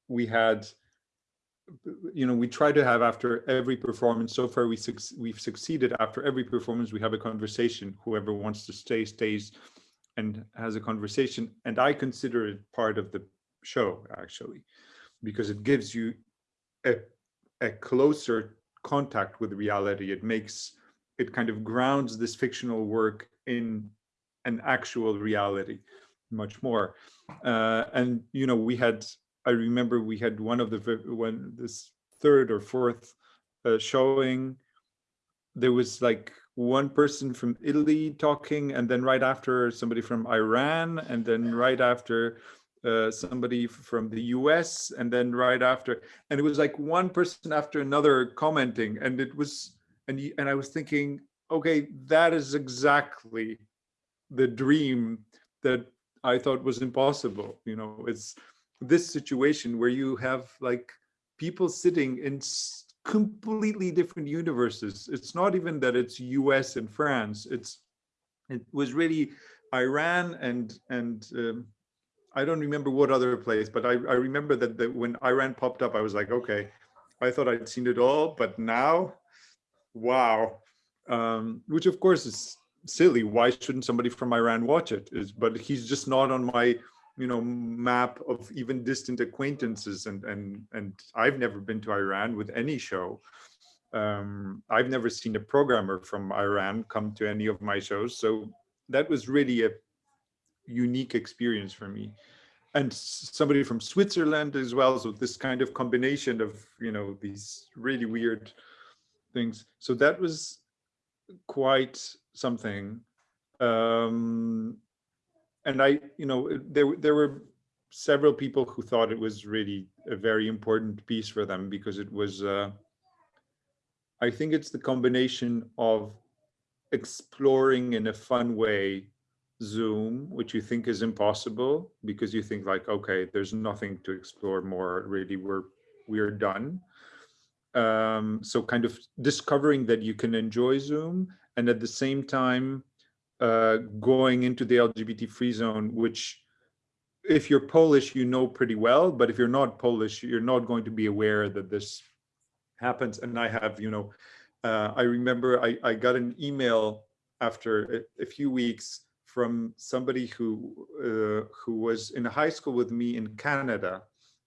we had, you know, we try to have after every performance. So far, we suc we've succeeded. After every performance, we have a conversation. Whoever wants to stay stays, and has a conversation. And I consider it part of the show actually, because it gives you a a closer contact with reality. It makes it kind of grounds this fictional work in an actual reality much more. Uh, and, you know, we had, I remember we had one of the, when this third or fourth uh, showing, there was like one person from Italy talking and then right after somebody from Iran and then right after uh, somebody from the US and then right after, and it was like one person after another commenting and it was, and and I was thinking, okay, that is exactly the dream that I thought was impossible. You know, it's this situation where you have like people sitting in completely different universes. It's not even that it's US and France. It's it was really Iran and and um, I don't remember what other place, but I, I remember that, that when Iran popped up, I was like, okay, I thought I'd seen it all, but now wow um, which of course is silly why shouldn't somebody from iran watch it? Is but he's just not on my you know map of even distant acquaintances and and and i've never been to iran with any show. Um, i've never seen a programmer from iran come to any of my shows. So that was really a unique experience for me. And somebody from switzerland as well. So this kind of combination of you know these really weird things. So that was quite something. Um, and I, you know, there, there were several people who thought it was really a very important piece for them because it was, uh, I think it's the combination of exploring in a fun way Zoom, which you think is impossible because you think like, okay, there's nothing to explore more. Really, we're we're done um, so kind of discovering that you can enjoy Zoom and at the same time uh, going into the LGBT free zone, which if you're Polish, you know pretty well, but if you're not Polish, you're not going to be aware that this happens. And I have, you know, uh, I remember I, I got an email after a, a few weeks from somebody who uh, who was in high school with me in Canada,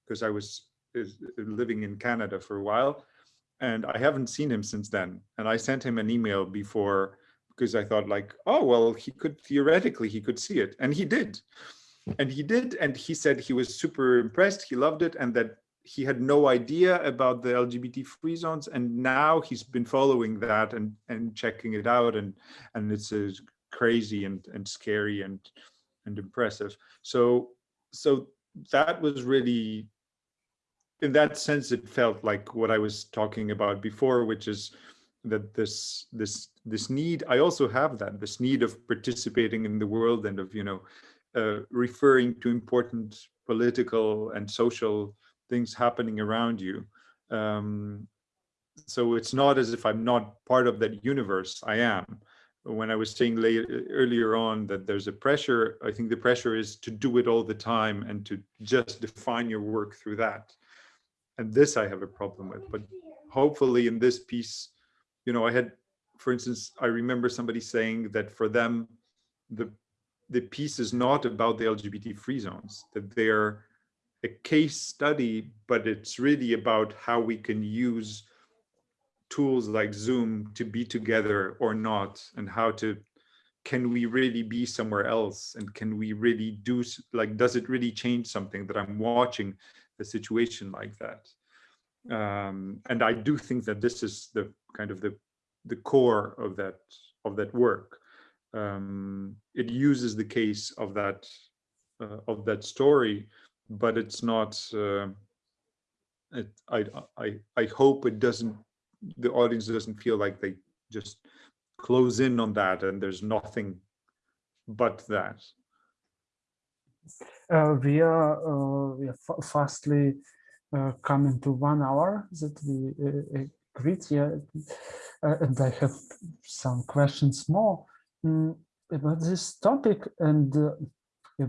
because I was living in Canada for a while and I haven't seen him since then. And I sent him an email before because I thought like, oh, well, he could theoretically, he could see it. And he did. And he did. And he said he was super impressed. He loved it. And that he had no idea about the LGBT free zones. And now he's been following that and, and checking it out. And, and it's uh, crazy and, and scary and, and impressive. So, so that was really in that sense, it felt like what I was talking about before, which is that this this this need. I also have that this need of participating in the world and of you know uh, referring to important political and social things happening around you. Um, so it's not as if I'm not part of that universe. I am. When I was saying later, earlier on that there's a pressure, I think the pressure is to do it all the time and to just define your work through that and this I have a problem with. But hopefully in this piece, you know, I had, for instance, I remember somebody saying that for them, the the piece is not about the LGBT free zones, that they're a case study, but it's really about how we can use tools like Zoom to be together or not, and how to, can we really be somewhere else? And can we really do, like, does it really change something that I'm watching a situation like that. Um, and I do think that this is the kind of the the core of that of that work. Um, it uses the case of that uh, of that story, but it's not. Uh, it, I I I hope it doesn't. The audience doesn't feel like they just close in on that and there's nothing but that. Uh, we are, uh, we are fastly uh, coming to one hour that we great. Yeah, uh, and I have some questions more mm, about this topic and uh,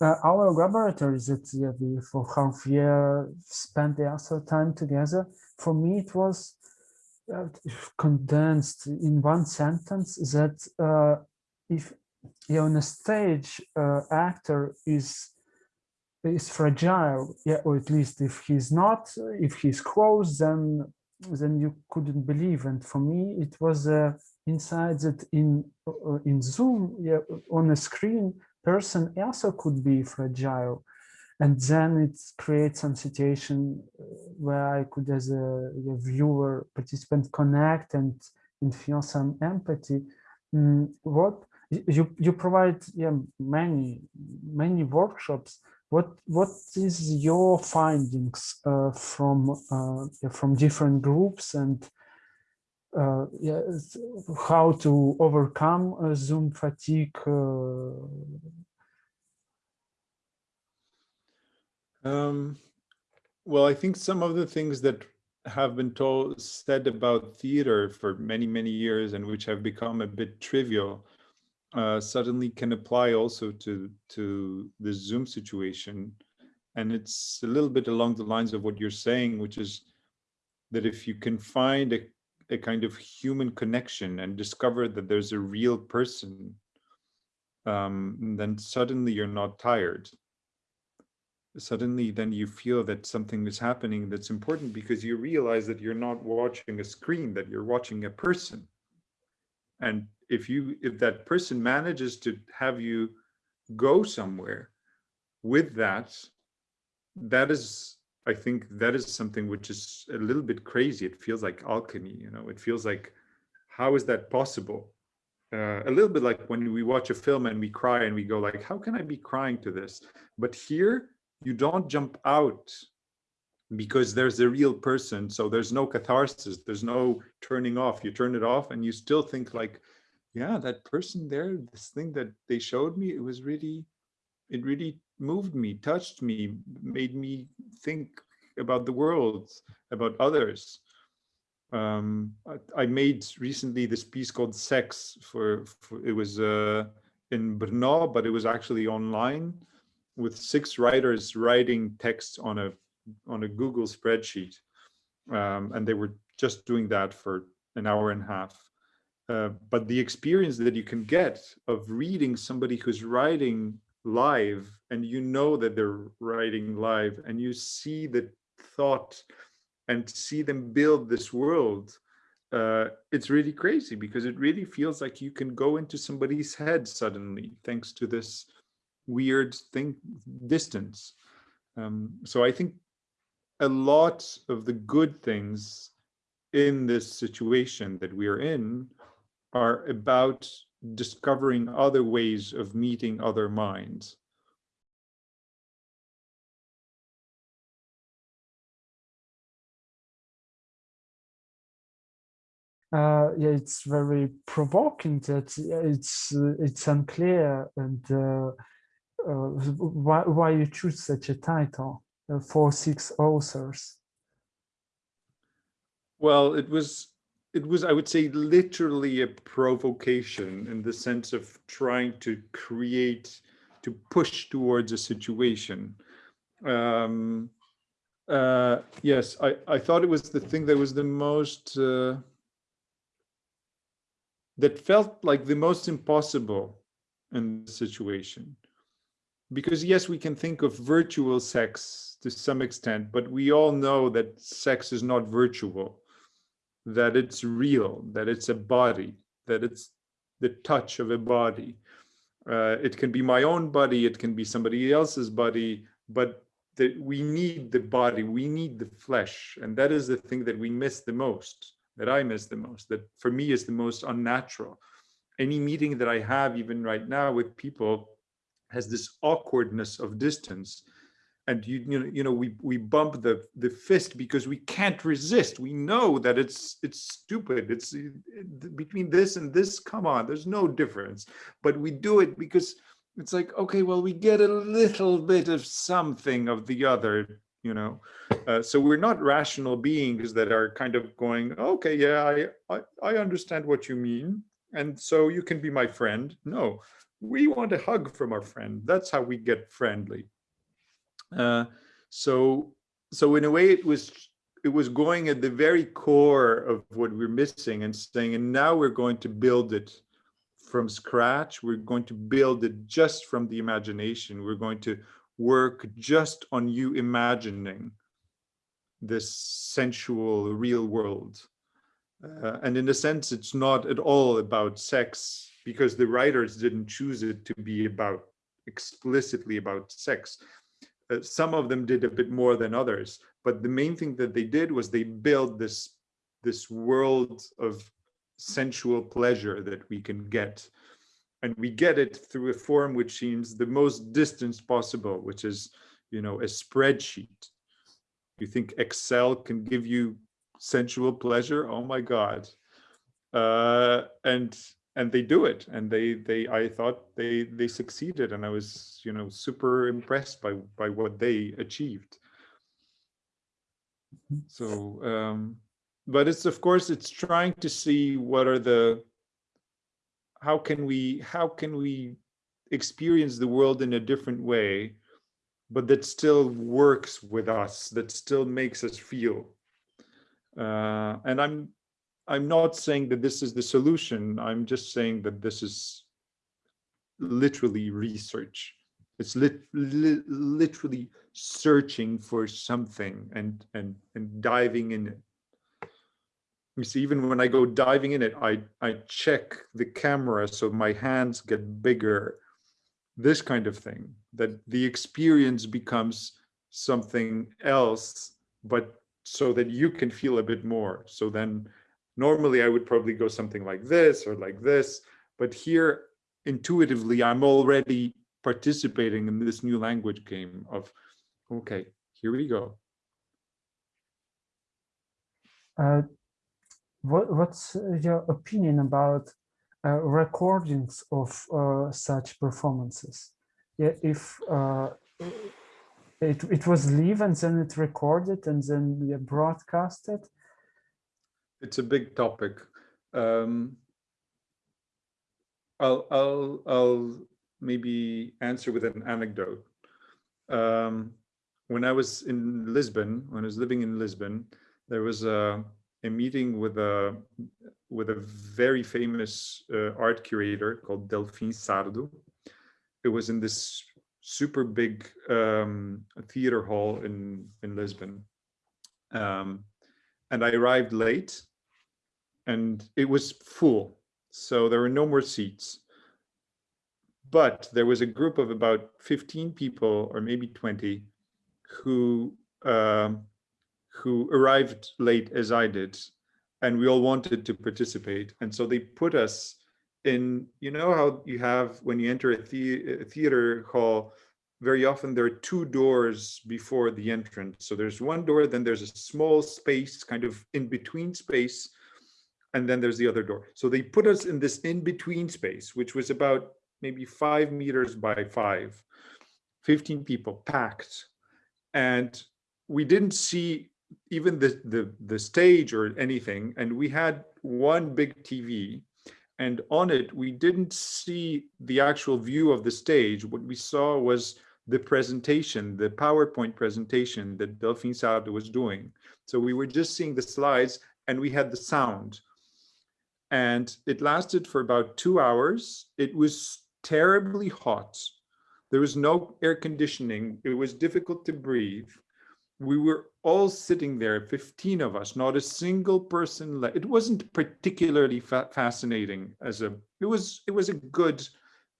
uh, our laboratories that yeah, we for half year spent the also time together. For me, it was uh, condensed in one sentence that uh, if you're on a stage, uh, actor is is fragile, yeah, or at least if he's not, if he's close, then then you couldn't believe. And for me, it was uh, inside that in uh, in Zoom, yeah, on a screen, person also could be fragile. And then it creates some situation uh, where I could, as a, a viewer, participant, connect and, and feel some empathy. Mm, what you you provide yeah, many many workshops. What what is your findings uh, from uh, from different groups and uh, yeah, how to overcome uh, Zoom fatigue? Uh, um, well, I think some of the things that have been told said about theater for many, many years and which have become a bit trivial uh, suddenly can apply also to, to the Zoom situation. And it's a little bit along the lines of what you're saying, which is that if you can find a a kind of human connection and discover that there's a real person, um, then suddenly you're not tired. Suddenly then you feel that something is happening that's important because you realize that you're not watching a screen, that you're watching a person. And if you if that person manages to have you go somewhere with that, that is I think that is something which is a little bit crazy. It feels like alchemy, you know, it feels like, how is that possible? Uh, a little bit like when we watch a film and we cry and we go like, how can I be crying to this? But here you don't jump out because there's a real person. So there's no catharsis, there's no turning off. You turn it off and you still think like, yeah, that person there, this thing that they showed me, it was really, it really moved me, touched me, made me think about the world, about others. Um, I, I, made recently this piece called Sex for, for it was uh, in Brno, but it was actually online with six writers writing text on a on a Google spreadsheet. Um, and they were just doing that for an hour and a half. Uh, but the experience that you can get of reading somebody who's writing live and you know that they're writing live and you see the thought and see them build this world uh, it's really crazy because it really feels like you can go into somebody's head suddenly thanks to this weird thing distance. Um, so i think a lot of the good things in this situation that we are in are about discovering other ways of meeting other minds. Uh, yeah, it's very provoking that it's uh, it's unclear and uh, uh why why you choose such a title uh, for six authors. Well, it was it was, I would say, literally a provocation in the sense of trying to create, to push towards a situation. Um, uh, yes, I, I thought it was the thing that was the most, uh, that felt like the most impossible in the situation. Because yes, we can think of virtual sex to some extent, but we all know that sex is not virtual that it's real, that it's a body, that it's the touch of a body. Uh, it can be my own body, it can be somebody else's body, but that we need the body, we need the flesh. And that is the thing that we miss the most, that I miss the most, that for me is the most unnatural. Any meeting that I have even right now with people has this awkwardness of distance and you you know you know we we bump the the fist because we can't resist. We know that it's it's stupid. It's it, between this and this come on there's no difference. But we do it because it's like okay well we get a little bit of something of the other you know? Uh, so we're not rational beings that are kind of going okay yeah I, I i understand what you mean and so you can be my friend. No we want a hug from our friend. That's how we get friendly uh, so so in a way it was it was going at the very core of what we're missing and saying and now we're going to build it from scratch we're going to build it just from the imagination we're going to work just on you imagining this sensual real world. Uh, and in a sense, it's not at all about sex because the writers didn't choose it to be about explicitly about sex. Uh, some of them did a bit more than others, but the main thing that they did was they built this this world of sensual pleasure that we can get and we get it through a form which seems the most distant possible, which is, you know, a spreadsheet. You think Excel can give you sensual pleasure? Oh my God. Uh, and and they do it and they they i thought they they succeeded and i was you know super impressed by by what they achieved. So um but it's of course it's trying to see what are the how can we how can we experience the world in a different way but that still works with us that still makes us feel. Uh, and i'm i'm not saying that this is the solution. I'm just saying that this is literally research. It's lit, li literally searching for something and and and diving in it. You see, even when I go diving in it, I, I check the camera so my hands get bigger, this kind of thing, that the experience becomes something else, but so that you can feel a bit more. So then normally I would probably go something like this or like this, but here intuitively, I'm already participating in this new language game of, okay, here we go. Uh, what, what's your opinion about uh, recordings of uh, such performances? Yeah, if uh, it, it was live and then it recorded and then yeah, broadcasted? It's a big topic. Um, I'll, I'll, I'll maybe answer with an anecdote. Um, when I was in Lisbon, when I was living in Lisbon, there was a a meeting with a with a very famous uh, art curator called Delfim Sardo. It was in this super big um, theater hall in in Lisbon, um, and I arrived late, and it was full, so there were no more seats. But there was a group of about 15 people, or maybe 20, who um, who arrived late as I did, and we all wanted to participate. And so they put us in, you know how you have, when you enter a, the a theater hall, very often there are two doors before the entrance. So there's one door, then there's a small space, kind of in between space, and then there's the other door. So they put us in this in-between space, which was about maybe five meters by five, 15 people packed. And we didn't see even the, the, the stage or anything, and we had one big TV, and on it, we didn't see the actual view of the stage. What we saw was the presentation, the PowerPoint presentation that Delfim Sardo was doing. So we were just seeing the slides and we had the sound. And it lasted for about two hours. It was terribly hot. There was no air conditioning. It was difficult to breathe we were all sitting there, 15 of us, not a single person left. It wasn't particularly fa fascinating as a, it was, it was a good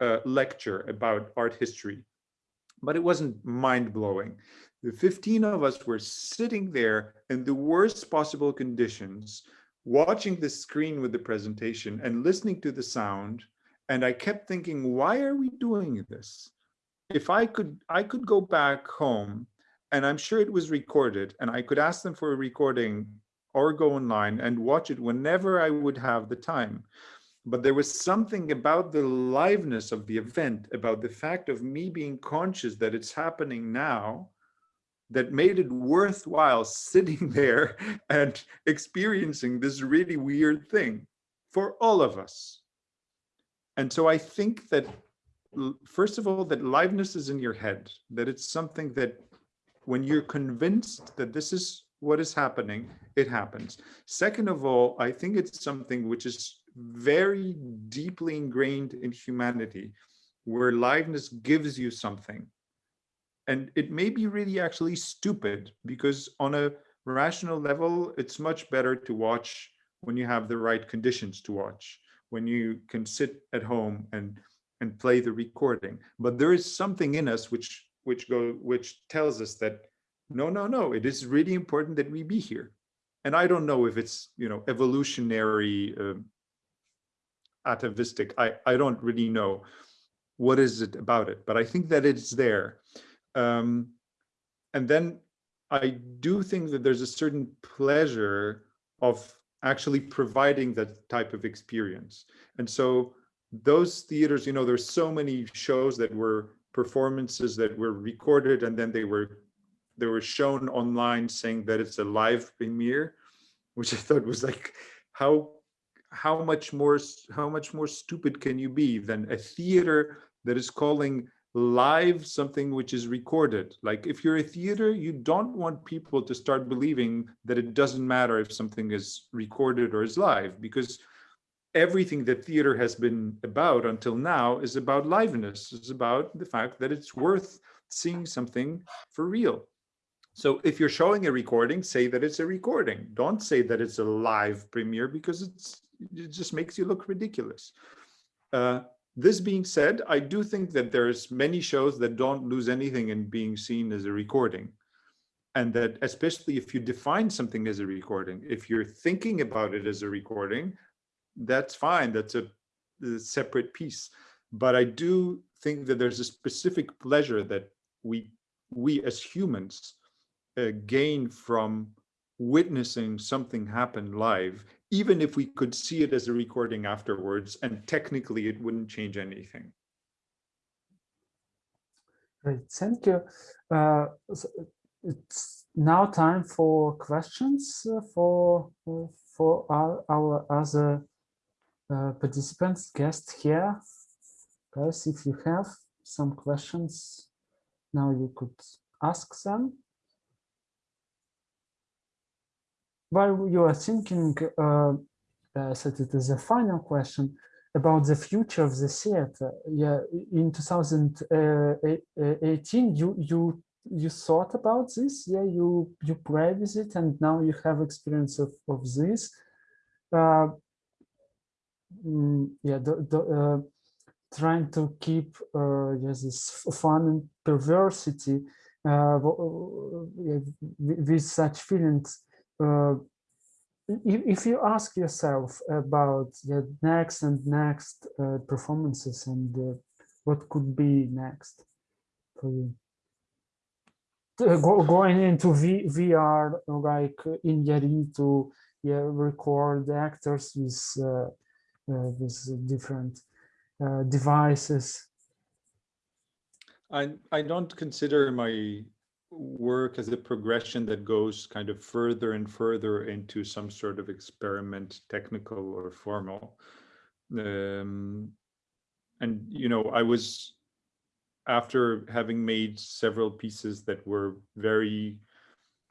uh, lecture about art history, but it wasn't mind blowing. The 15 of us were sitting there in the worst possible conditions, watching the screen with the presentation and listening to the sound. And I kept thinking, why are we doing this? If I could, I could go back home and I'm sure it was recorded and I could ask them for a recording or go online and watch it whenever I would have the time. But there was something about the liveness of the event, about the fact of me being conscious that it's happening now, that made it worthwhile sitting there and experiencing this really weird thing for all of us. And so I think that, first of all, that liveness is in your head, that it's something that when you're convinced that this is what is happening, it happens. Second of all, I think it's something which is very deeply ingrained in humanity, where liveness gives you something. And it may be really actually stupid because on a rational level, it's much better to watch when you have the right conditions to watch, when you can sit at home and and play the recording. But there is something in us which which go which tells us that no, no, no, it is really important that we be here. And I don't know if it's you know evolutionary, uh, atavistic. I I don't really know what is it about it, but I think that it's there. Um, and then I do think that there's a certain pleasure of actually providing that type of experience. And so those theaters, you know, there's so many shows that were performances that were recorded and then they were they were shown online saying that it's a live premiere, which I thought was like, how how much more how much more stupid can you be than a theater that is calling live something which is recorded. Like if you're a theater, you don't want people to start believing that it doesn't matter if something is recorded or is live because everything that theater has been about until now is about liveness. It's about the fact that it's worth seeing something for real. So if you're showing a recording, say that it's a recording. Don't say that it's a live premiere because it's it just makes you look ridiculous. Uh, this being said, I do think that there's many shows that don't lose anything in being seen as a recording. And that especially if you define something as a recording, if you're thinking about it as a recording, that's fine. That's a, a separate piece. But I do think that there's a specific pleasure that we, we as humans uh, gain from witnessing something happen live even if we could see it as a recording afterwards, and technically it wouldn't change anything. Great, thank you. Uh, so it's now time for questions uh, for for our, our other uh, participants, guests here. Guys, if you have some questions, now you could ask them. While you are thinking, uh, uh, so it is a final question about the future of the theater. Yeah, in 2018, you you you thought about this. Yeah, you you played with it, and now you have experience of of this. Uh, mm, yeah, the, the, uh, trying to keep uh, this fun and perversity uh, with such feelings uh, if, if you ask yourself about the next and next uh, performances and uh, what could be next for you? Go, going into v, VR like in Yari to yeah, record actors with uh, uh, with different uh, devices. I I don't consider my work as a progression that goes kind of further and further into some sort of experiment, technical or formal. Um, and, you know, I was, after having made several pieces that were very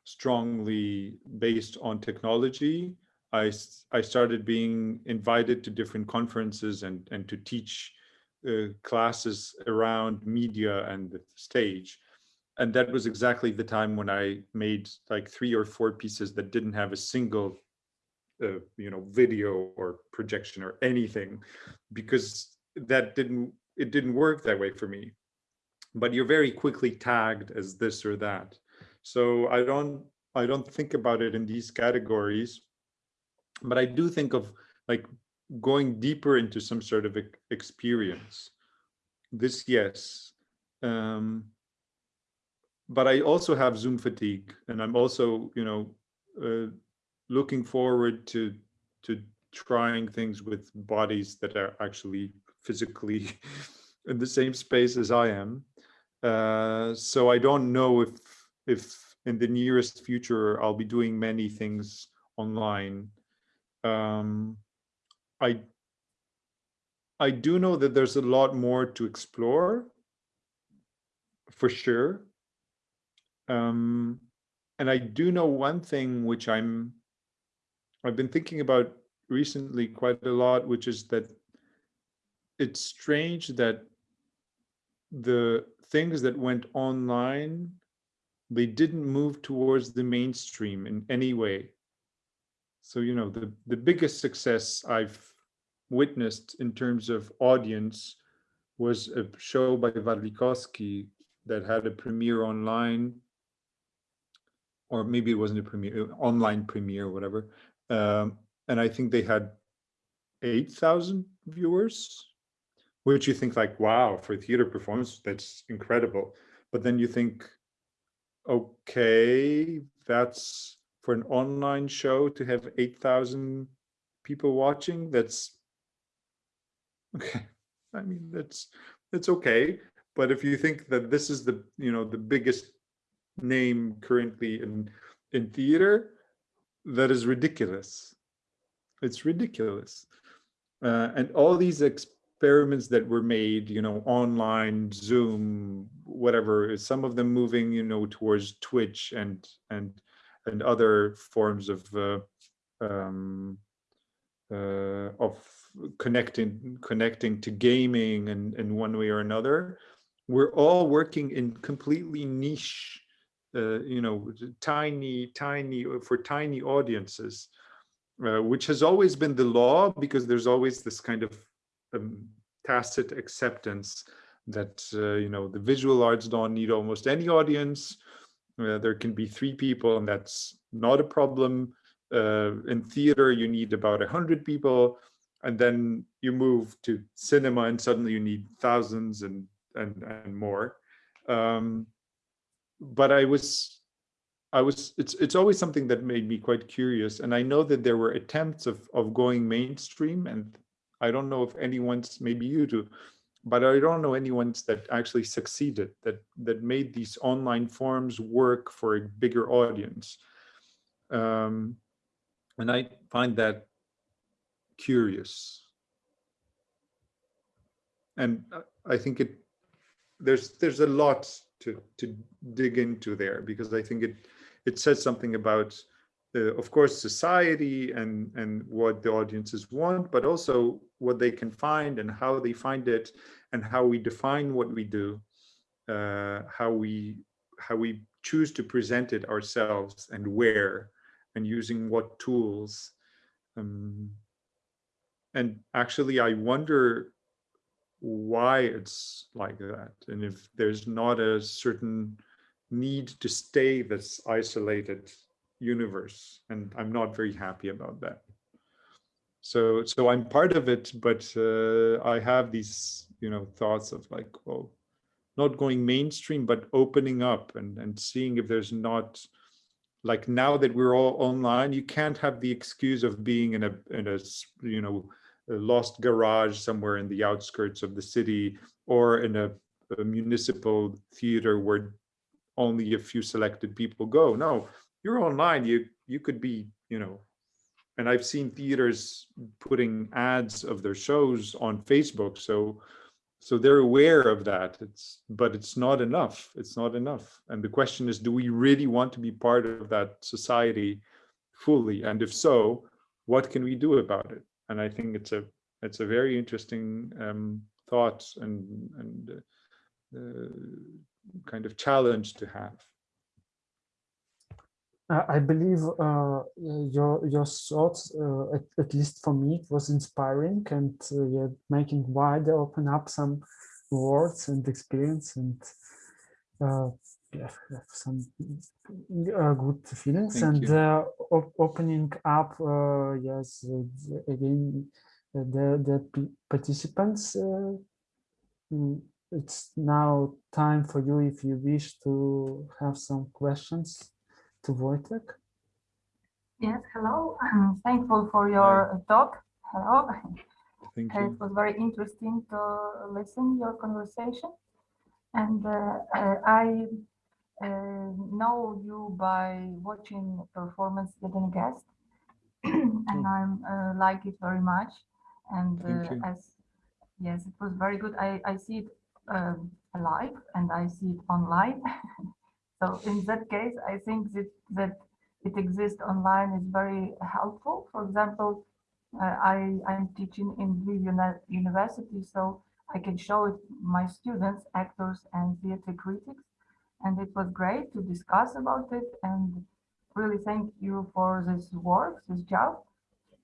strongly based on technology, I, I started being invited to different conferences and, and to teach uh, classes around media and the stage and that was exactly the time when I made like three or four pieces that didn't have a single, uh, you know, video or projection or anything, because that didn't it didn't work that way for me. But you're very quickly tagged as this or that, so I don't I don't think about it in these categories, but I do think of like going deeper into some sort of experience. This yes. Um, but I also have Zoom fatigue, and I'm also, you know, uh, looking forward to to trying things with bodies that are actually physically in the same space as I am. Uh, so I don't know if if in the nearest future, I'll be doing many things online. Um, I I do know that there's a lot more to explore, for sure. Um, and I do know one thing which I'm I've been thinking about recently quite a lot, which is that it's strange that the things that went online, they didn't move towards the mainstream in any way. So, you know, the, the biggest success I've witnessed in terms of audience was a show by Warlikowski that had a premiere online, or maybe it wasn't a premiere, online premiere, or whatever. Um, and I think they had 8,000 viewers, which you think like, wow, for theater performance, that's incredible. But then you think, okay, that's for an online show to have 8,000 people watching, that's okay. I mean, that's, that's okay. But if you think that this is the, you know, the biggest name currently in, in theater, that is ridiculous. It's ridiculous. Uh, and all these experiments that were made, you know, online, Zoom, whatever, some of them moving, you know, towards Twitch and and and other forms of uh, um, uh, of connecting connecting to gaming and in one way or another. We're all working in completely niche you know, tiny, tiny, uh, for tiny audiences, uh, which has always been the law because there's always this kind of um, tacit acceptance that, uh, you know, the visual arts don't need almost any audience. Uh, there can be three people and that's not a problem. Uh, in theater, you need about a hundred people and then you move to cinema and suddenly you need thousands and, and, and more. Um, but I was, I was, it's, it's always something that made me quite curious. And I know that there were attempts of, of going mainstream and I don't know if anyone's, maybe you do, but I don't know anyone's that actually succeeded, that, that made these online forms work for a bigger audience. Um, and I find that curious. And I think it, there's, there's a lot to to dig into there because I think it it says something about uh, of course society and and what the audiences want but also what they can find and how they find it and how we define what we do uh, how we how we choose to present it ourselves and where and using what tools. Um, and actually I wonder why it's like that and if there's not a certain need to stay this isolated universe and i'm not very happy about that. So so i'm part of it but uh, i have these you know thoughts of like well not going mainstream but opening up and and seeing if there's not like now that we're all online you can't have the excuse of being in a in a you know lost garage somewhere in the outskirts of the city or in a, a municipal theater where only a few selected people go. No, you're online. You you could be, you know, and I've seen theaters putting ads of their shows on Facebook. So so they're aware of that. It's but it's not enough. It's not enough. And the question is, do we really want to be part of that society fully? And if so, what can we do about it? And I think it's a it's a very interesting um, thought and and uh, uh, kind of challenge to have. I believe uh, your your thoughts, uh, at, at, least for me, was inspiring and uh, yeah, making wider, open up some words and experience and uh, yeah, some good feelings Thank and op opening up, yes, again, the the participants. Mm, it's now time for you if you wish to have some questions to Wojtek. Yes, hello. I'm thankful for your Hi. talk. Hello. Thank you. It was very interesting to listen your conversation. And uh, uh, I uh, know you by watching performance Jeden Gest, and I'm uh, like it very much. And uh, as yes, it was very good. I I see it um, live and I see it online. so in that case, I think that that it exists online is very helpful. For example, uh, I I'm teaching in Uni- University, so I can show it my students, actors, and theater critics and it was great to discuss about it and really thank you for this work, this job.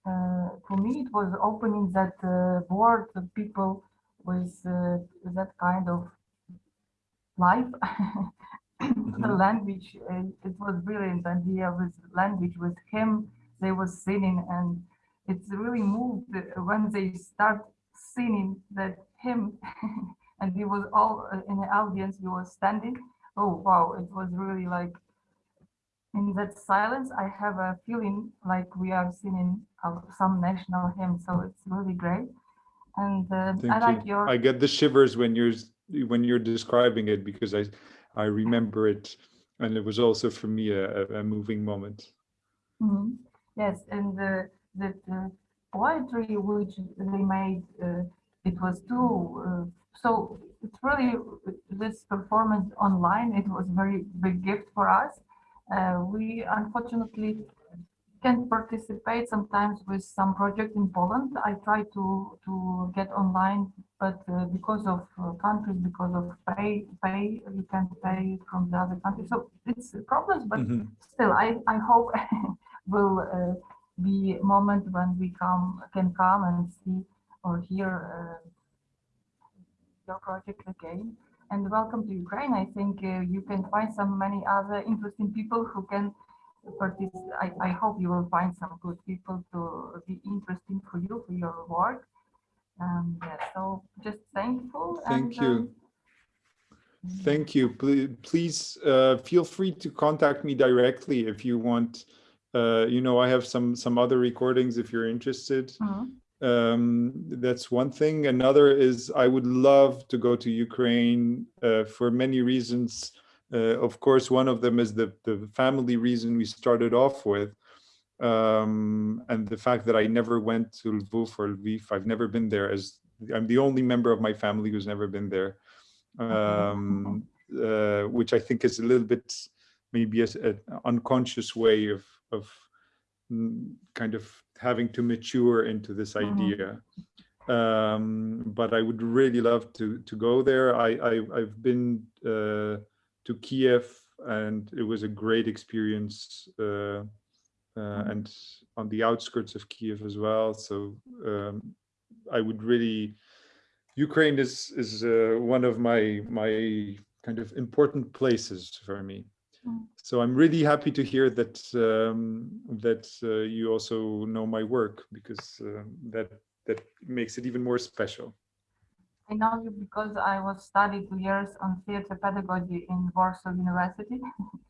Uh, for me, it was opening that uh, world of people with uh, that kind of life. the language, uh, it was brilliant idea with language, with him, they was singing and it's really moved when they start singing that hymn and he was all uh, in the audience, he was standing oh wow it was really like in that silence i have a feeling like we are singing some national hymn so it's really great and uh, i like you. your I get the shivers when you're when you're describing it because I I remember it, and it was also for me a, a- moving moment. Mhm. yes and the that uh, poetry which they made uh, it was too uh, so it's really this performance online it was a very big gift for us uh, we unfortunately can't participate sometimes with some project in Poland. I try to to get online, but uh, because of uh, countries, because of pay, pay you can't pay from the other country. So it's problems, but Mhm. still, I I hope will uh, be a moment when we come can come and see or hear uh, your project again. And welcome to Ukraine. I think uh, you can find some many other interesting people who can participate. I, I hope you will find some good people to be interesting for you, for your work. Um, yeah, so just thankful. Thank and, you. um, Thank you. Please, please uh, feel free to contact me directly if you want. Uh, you know, I have some some other recordings if you're interested. mhm. Um, that's one thing. Another is I would love to go to Ukraine uh, for many reasons. Uh, of course, one of them is the the family reason we started off with, um, and the fact that I never went to Lviv or Lviv. I've never been there. As I'm the only member of my family who's never been there um, uh, which I think is a little bit maybe an unconscious way of of mm, kind of having to mature into this Mhm. idea. Um, but I would really love to to go there. I, I I've been uh, to Kiev and it was a great experience. Uh, uh, and on the outskirts of Kiev as well. So um, I would really Ukraine is is uh, one of my my kind of important places for me. So I'm really happy to hear that um, that uh, you also know my work because uh, that that makes it even more special. I know you because I was studied two years on theater pedagogy in Warsaw University.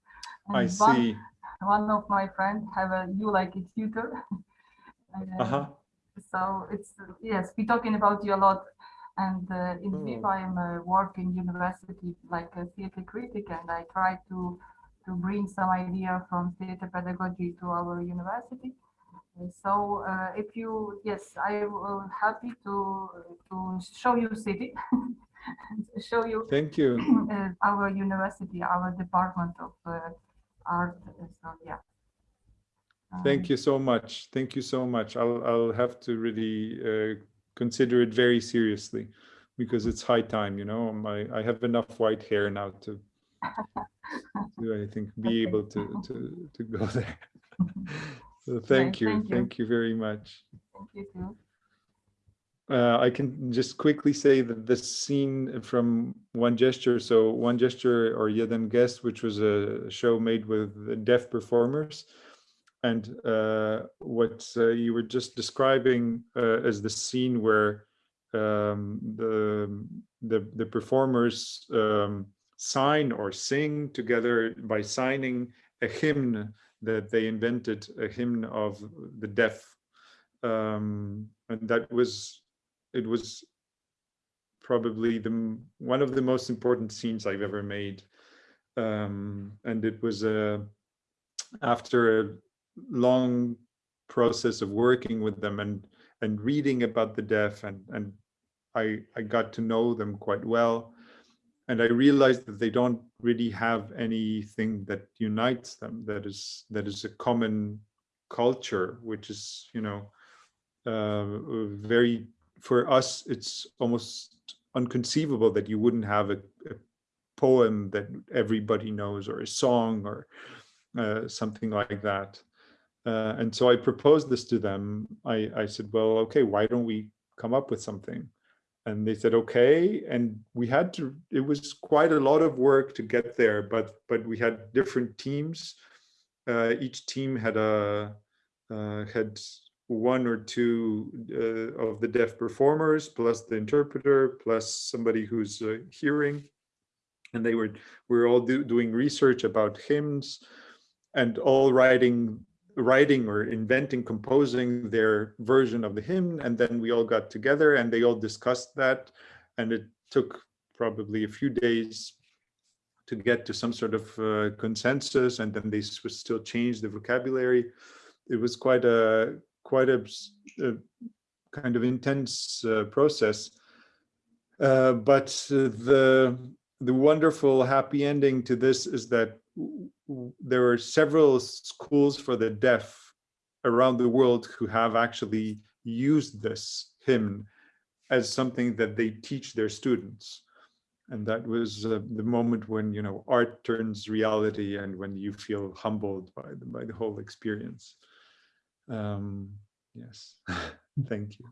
I see. One, one of my friends have a you like it tutor. Uh, Uh-huh. So it's yes, we're talking about you a lot. And uh, in Oh. Lviv, I am uh, working university like a theater critic, and I try to to bring some idea from theater pedagogy to our university. So uh, if you yes, I will happy to to show you city, show you Thank you. uh, our university, our department of uh, art. So yeah. Um, Thank you so much. Thank you so much. I'll I'll have to really uh, consider it very seriously because it's high time. You know, my I have enough white hair now to to I think be Okay. able to to to go there. So thank you, thank you. thank you very much. Thank you too. Uh, I can just quickly say that the scene from One Gesture, so One Gesture or Jeden Gest, which was a show made with deaf performers, and uh, what uh, you were just describing uh, as the scene where um, the, the the performers um, sign or sing together by signing a hymn that they invented, a hymn of the deaf, um, and that was it was probably the one of the most important scenes I've ever made. Um, and it was a, after a long process of working with them and and reading about the deaf and and I I got to know them quite well and I realized that they don't really have anything that unites them that is that is a common culture which is you know uh, very for us it's almost unconceivable that you wouldn't have a, a poem that everybody knows or a song or uh, something like that uh, and so I proposed this to them. I, I said, well, okay, why don't we come up with something? And they said, okay. And we had to, it was quite a lot of work to get there, but but we had different teams. Uh, each team had a uh, had one or two uh, of the deaf performers, plus the interpreter, plus somebody who's uh, hearing. And they were, we were all do, doing research about hymns and all writing writing or inventing, composing their version of the hymn. And then we all got together and they all discussed that. And it took probably a few days to get to some sort of uh, consensus. And then they still changed the vocabulary. It was quite a quite a, a kind of intense uh, process. Uh, but the the wonderful happy ending to this is that there are several schools for the deaf around the world who have actually used this hymn as something that they teach their students. And that was uh, the moment when, you know, art turns reality and when you feel humbled by the, by the whole experience. Um, yes, thank you.